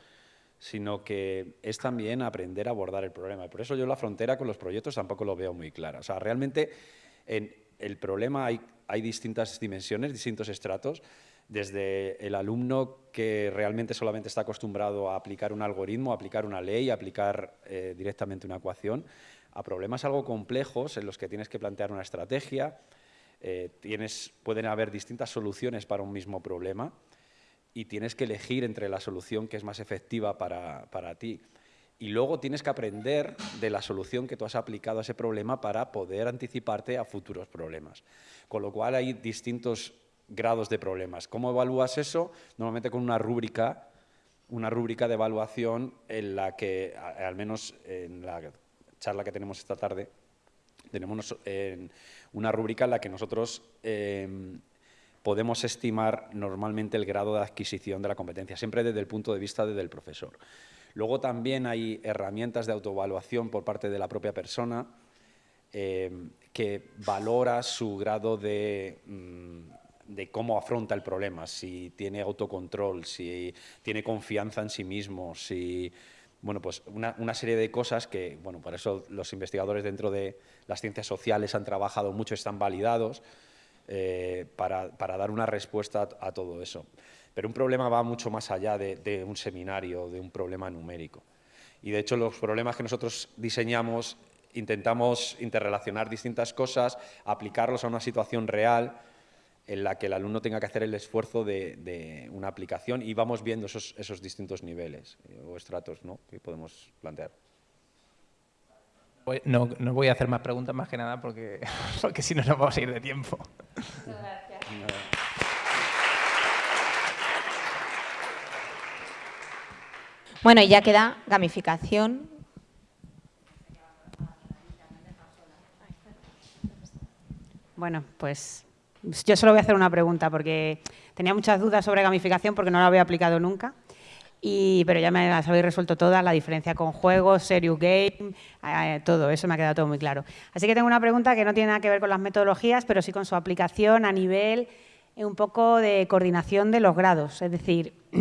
Speaker 21: sino que es también aprender a abordar el problema. Por eso yo la frontera con los proyectos tampoco lo veo muy clara. O sea, realmente en el problema hay, hay distintas dimensiones, distintos estratos, desde el alumno que realmente solamente está acostumbrado a aplicar un algoritmo, a aplicar una ley, a aplicar eh, directamente una ecuación, a problemas algo complejos en los que tienes que plantear una estrategia, eh, tienes, pueden haber distintas soluciones para un mismo problema y tienes que elegir entre la solución que es más efectiva para, para ti. Y luego tienes que aprender de la solución que tú has aplicado a ese problema para poder anticiparte a futuros problemas. Con lo cual hay distintos grados de problemas. ¿Cómo evalúas eso? Normalmente con una rúbrica, una rúbrica de evaluación en la que, al menos en la charla que tenemos esta tarde, tenemos una rúbrica en la que nosotros em, podemos estimar normalmente el grado de adquisición de la competencia, siempre desde el punto de vista del profesor. Luego también hay herramientas de autoevaluación por parte de la propia persona em, que valora su grado de, mm, de cómo afronta el problema, si tiene autocontrol, si tiene confianza en sí mismo, si bueno, pues una, serie de cosas que, bueno, por eso los investigadores dentro de las ciencias sociales han trabajado mucho, están validados eh, para, dar una respuesta a, todo eso. Pero un problema va mucho más allá de, un seminario, de un problema numérico. Y de hecho los problemas que nosotros diseñamos intentamos interrelacionar distintas cosas, aplicarlos a una situación real en la que el alumno tenga que hacer el esfuerzo de, una aplicación y vamos viendo esos, distintos niveles eh, o estratos ¿no? que podemos plantear.
Speaker 24: No, no, voy a hacer más preguntas más que nada porque, *laughs* porque si no nos vamos a ir de tiempo.
Speaker 1: Bueno, y ya queda gamificación.
Speaker 25: Bueno, pues yo solo voy a hacer una pregunta porque tenía muchas dudas sobre gamificación porque no la había aplicado nunca. Y, pero ya me las habéis resuelto todas, la diferencia con juegos, serious game, todo, eso me ha quedado todo muy claro. Así que tengo una pregunta que no tiene nada que ver con las metodologías, pero sí con su aplicación a nivel eh, un poco de coordinación de los grados. Es decir, *clears throat*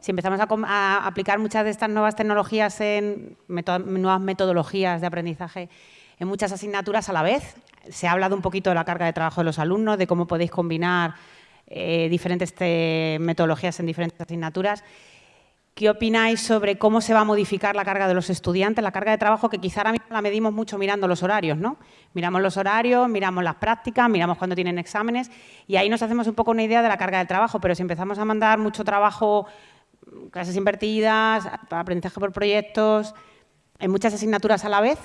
Speaker 25: si empezamos a, aplicar muchas de estas nuevas tecnologías en nuevas metodologías de aprendizaje en muchas asignaturas a la vez, se ha hablado un poquito de la carga de trabajo de los alumnos, de cómo podéis combinar eh, diferentes metodologías en diferentes asignaturas. ¿Qué opináis sobre cómo se va a modificar la carga de los estudiantes, la carga de trabajo que quizá ahora mismo la medimos mucho mirando los horarios, ¿no? Miramos los horarios, miramos las prácticas, miramos cuando tienen exámenes y ahí nos hacemos un poco una idea de la carga de trabajo, pero si empezamos a mandar mucho trabajo, clases invertidas, aprendizaje por proyectos, en muchas asignaturas a la vez,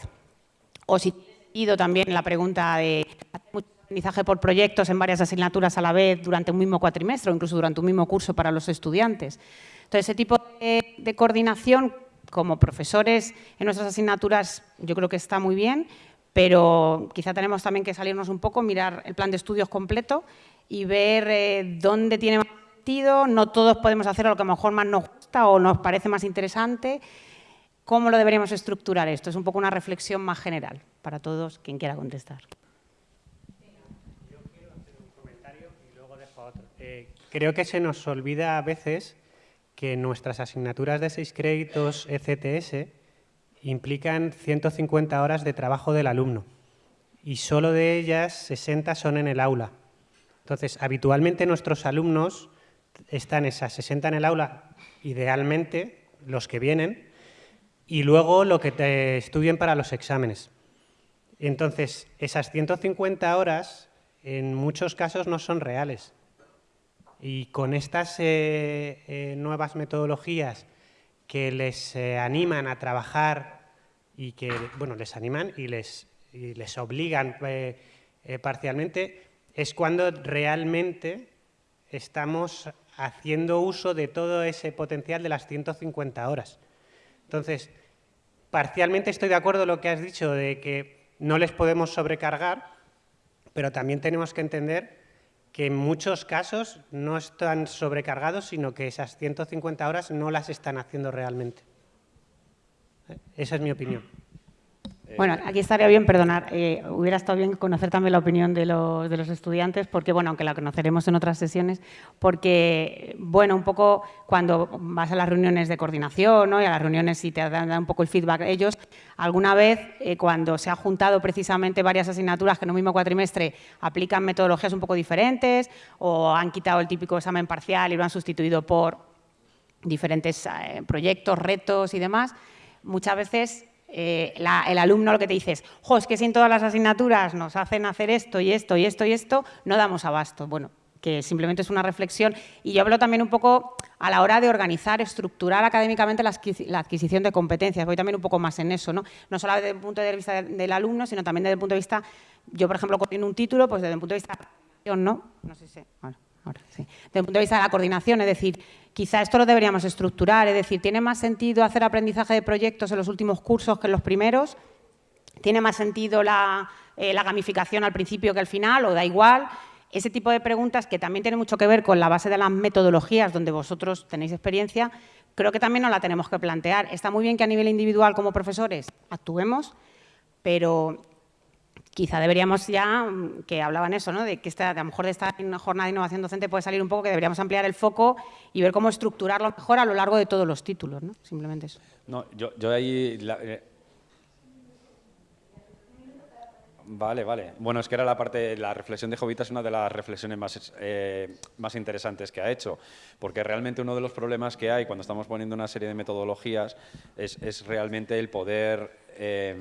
Speaker 25: o si ido también la pregunta de aprendizaje por proyectos en varias asignaturas a la vez durante un mismo cuatrimestre o incluso durante un mismo curso para los estudiantes. Entonces, ese tipo de, coordinación como profesores en nuestras asignaturas yo creo que está muy bien, pero quizá tenemos también que salirnos un poco, mirar el plan de estudios completo y ver eh, dónde tiene más sentido. No todos podemos hacer lo que a lo mejor más nos gusta o nos parece más interesante. ¿Cómo lo deberíamos estructurar esto? Es un poco una reflexión más general para todos, quien quiera contestar.
Speaker 10: Yo quiero hacer un comentario y luego dejo otro. Creo que se nos olvida a veces que nuestras asignaturas de seis créditos ECTS implican 150 horas de trabajo del alumno y solo de ellas 60 son en el aula. Entonces, habitualmente nuestros alumnos están esas 60 en el aula, idealmente los que vienen, y luego lo que te estudien para los exámenes. Entonces, esas 150 horas en muchos casos no son reales. Y con estas eh, eh, nuevas metodologías que les eh, animan a trabajar y que, bueno, les animan y les, les obligan parcialmente, es cuando realmente estamos haciendo uso de todo ese potencial de las 150 horas. Entonces, parcialmente estoy de acuerdo con lo que has dicho de que no les podemos sobrecargar, pero también tenemos que entender que en muchos casos no están sobrecargados, sino que esas 150 horas no las están haciendo realmente. ¿Eh? Esa es mi opinión.
Speaker 25: Bueno, aquí estaría bien, perdonar, eh, hubiera estado bien conocer también la opinión de los, de los, estudiantes, porque, bueno, aunque la conoceremos en otras sesiones, porque, bueno, un poco cuando vas a las reuniones de coordinación ¿no? y a las reuniones y te dan, un poco el feedback ellos, alguna vez eh, cuando se ha juntado precisamente varias asignaturas que en un mismo cuatrimestre aplican metodologías un poco diferentes o han quitado el típico examen parcial y lo han sustituido por diferentes eh, proyectos, retos y demás, muchas veces eh, el alumno lo que te dice es, jo, que si en todas las asignaturas nos hacen hacer esto y esto y esto y esto, no damos abasto. Bueno, que simplemente es una reflexión. Y yo hablo también un poco a la hora de organizar, estructurar académicamente la, adquisición de competencias. Voy también un poco más en eso, ¿no? No solo desde el punto de vista del alumno, sino también desde el punto de vista, yo por ejemplo, en un título, pues desde el punto de vista de ¿no? No sé si, bueno, Desde el punto de vista de la coordinación, es decir, Quizá esto lo deberíamos estructurar, es decir, ¿tiene más sentido hacer aprendizaje de proyectos en los últimos cursos que en los primeros? ¿Tiene más sentido la, eh, gamificación al principio que al final o da igual? Ese tipo de preguntas que también tiene mucho que ver con la base de las metodologías donde vosotros tenéis experiencia, creo que también nos la tenemos que plantear. Está muy bien que a nivel individual como profesores actuemos, pero quizá deberíamos ya, mm, que hablaban eso, ¿no? de que esta, a lo mejor de esta jornada de innovación docente puede salir un poco, que deberíamos ampliar el foco y ver cómo estructurarlo mejor a lo largo de todos los títulos, ¿no? simplemente eso.
Speaker 21: No, yo, ahí... Eh, vale, vale. Bueno, es que era la parte, la reflexión de Jovita es una de las reflexiones más, eh, más interesantes que ha hecho, porque realmente uno de los problemas que hay cuando estamos poniendo una serie de metodologías es, es realmente el poder, eh,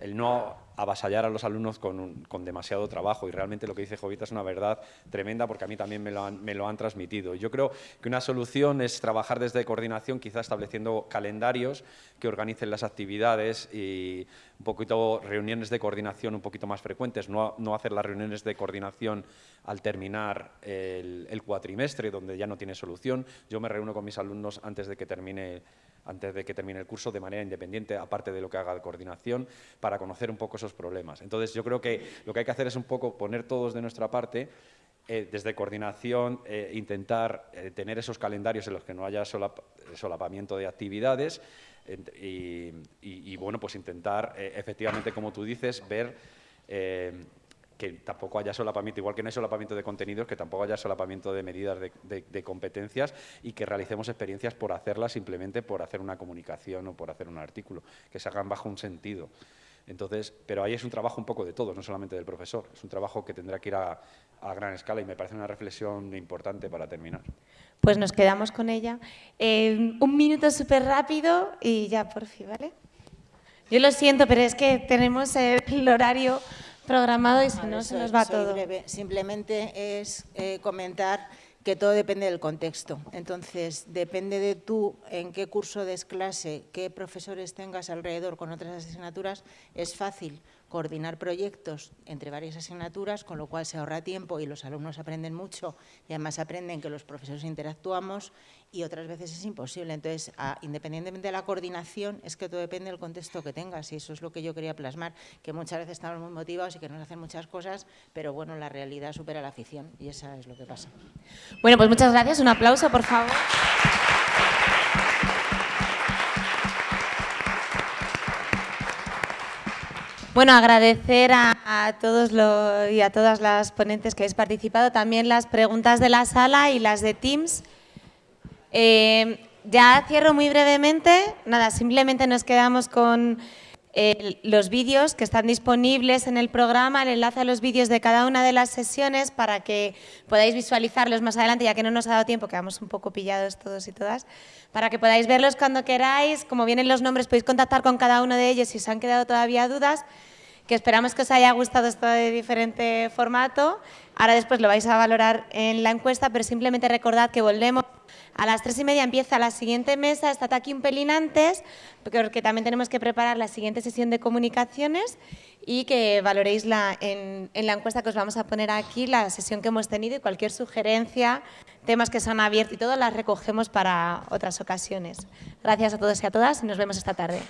Speaker 21: el no avasallar a los alumnos con, demasiado trabajo y realmente lo que dice Jovita es una verdad tremenda porque a mí también me lo, han, me lo han transmitido. Yo creo que una solución es trabajar desde coordinación, quizá estableciendo calendarios que organicen las actividades y un poquito reuniones de coordinación un poquito más frecuentes, no, no hacer las reuniones de coordinación al terminar el, el cuatrimestre donde ya no tiene solución. Yo me reúno con mis alumnos antes de que termine antes de que termine el curso de manera independiente, aparte de lo que haga de coordinación, para conocer un poco esos problemas. Entonces, yo creo que lo que hay que hacer es un poco poner todos de nuestra parte, eh, desde coordinación, eh, intentar eh, tener esos calendarios en los que no haya solapamiento de actividades y, bueno, pues intentar, efectivamente, como tú dices, ver que tampoco haya solapamiento, igual que no hay solapamiento de contenidos, que tampoco haya solapamiento de medidas de, competencias y que realicemos experiencias por hacerlas simplemente por hacer una comunicación o por hacer un artículo, que se hagan bajo un sentido. Entonces, pero ahí es un trabajo un poco de todo, no solamente del profesor, es un trabajo que tendrá que ir a, gran escala y me parece una reflexión importante para terminar.
Speaker 1: Pues nos quedamos con ella. Eh, un minuto súper rápido y ya por fin, ¿vale? Yo lo siento, pero es que tenemos el horario programado y si no, se nos va todo.
Speaker 19: Simplemente es eh, comentar que todo depende del contexto. Entonces, depende de tú en qué curso des clase, qué profesores tengas alrededor con otras asignaturas, es fácil coordinar proyectos entre varias asignaturas, con lo cual se ahorra tiempo y los alumnos aprenden mucho y además aprenden que los profesores interactuamos y otras veces es imposible. Entonces, independientemente de la coordinación, es que todo depende del contexto que tengas y eso es lo que yo quería plasmar, que muchas veces estamos muy motivados y que nos hacen muchas cosas, pero bueno, la realidad supera la afición y eso es lo que pasa.
Speaker 1: Bueno, pues muchas gracias. Un aplauso, por favor. Bueno, agradecer a, todos y a todas las ponentes que habéis participado, también las preguntas de la sala y las de Teams. Eh, ya cierro muy brevemente, nada, simplemente nos quedamos con los vídeos que están disponibles en el programa, el enlace a los vídeos de cada una de las sesiones para que podáis visualizarlos más adelante, ya que no nos ha dado tiempo, quedamos un poco pillados todos y todas, para que podáis verlos cuando queráis, como vienen los nombres podéis contactar con cada uno de ellos si os han quedado todavía dudas, que esperamos que os haya gustado esto de diferente formato. Ahora después lo vais a valorar en la encuesta, pero simplemente recordad que volvemos a las tres y media empieza la siguiente mesa, estad aquí un pelín antes, porque también tenemos que preparar la siguiente sesión de comunicaciones y que valoréis la, en, la encuesta que os vamos a poner aquí, la sesión que hemos tenido y cualquier sugerencia, temas que se han abierto y todo, las recogemos para otras ocasiones. Gracias a todos y a todas y nos vemos esta tarde.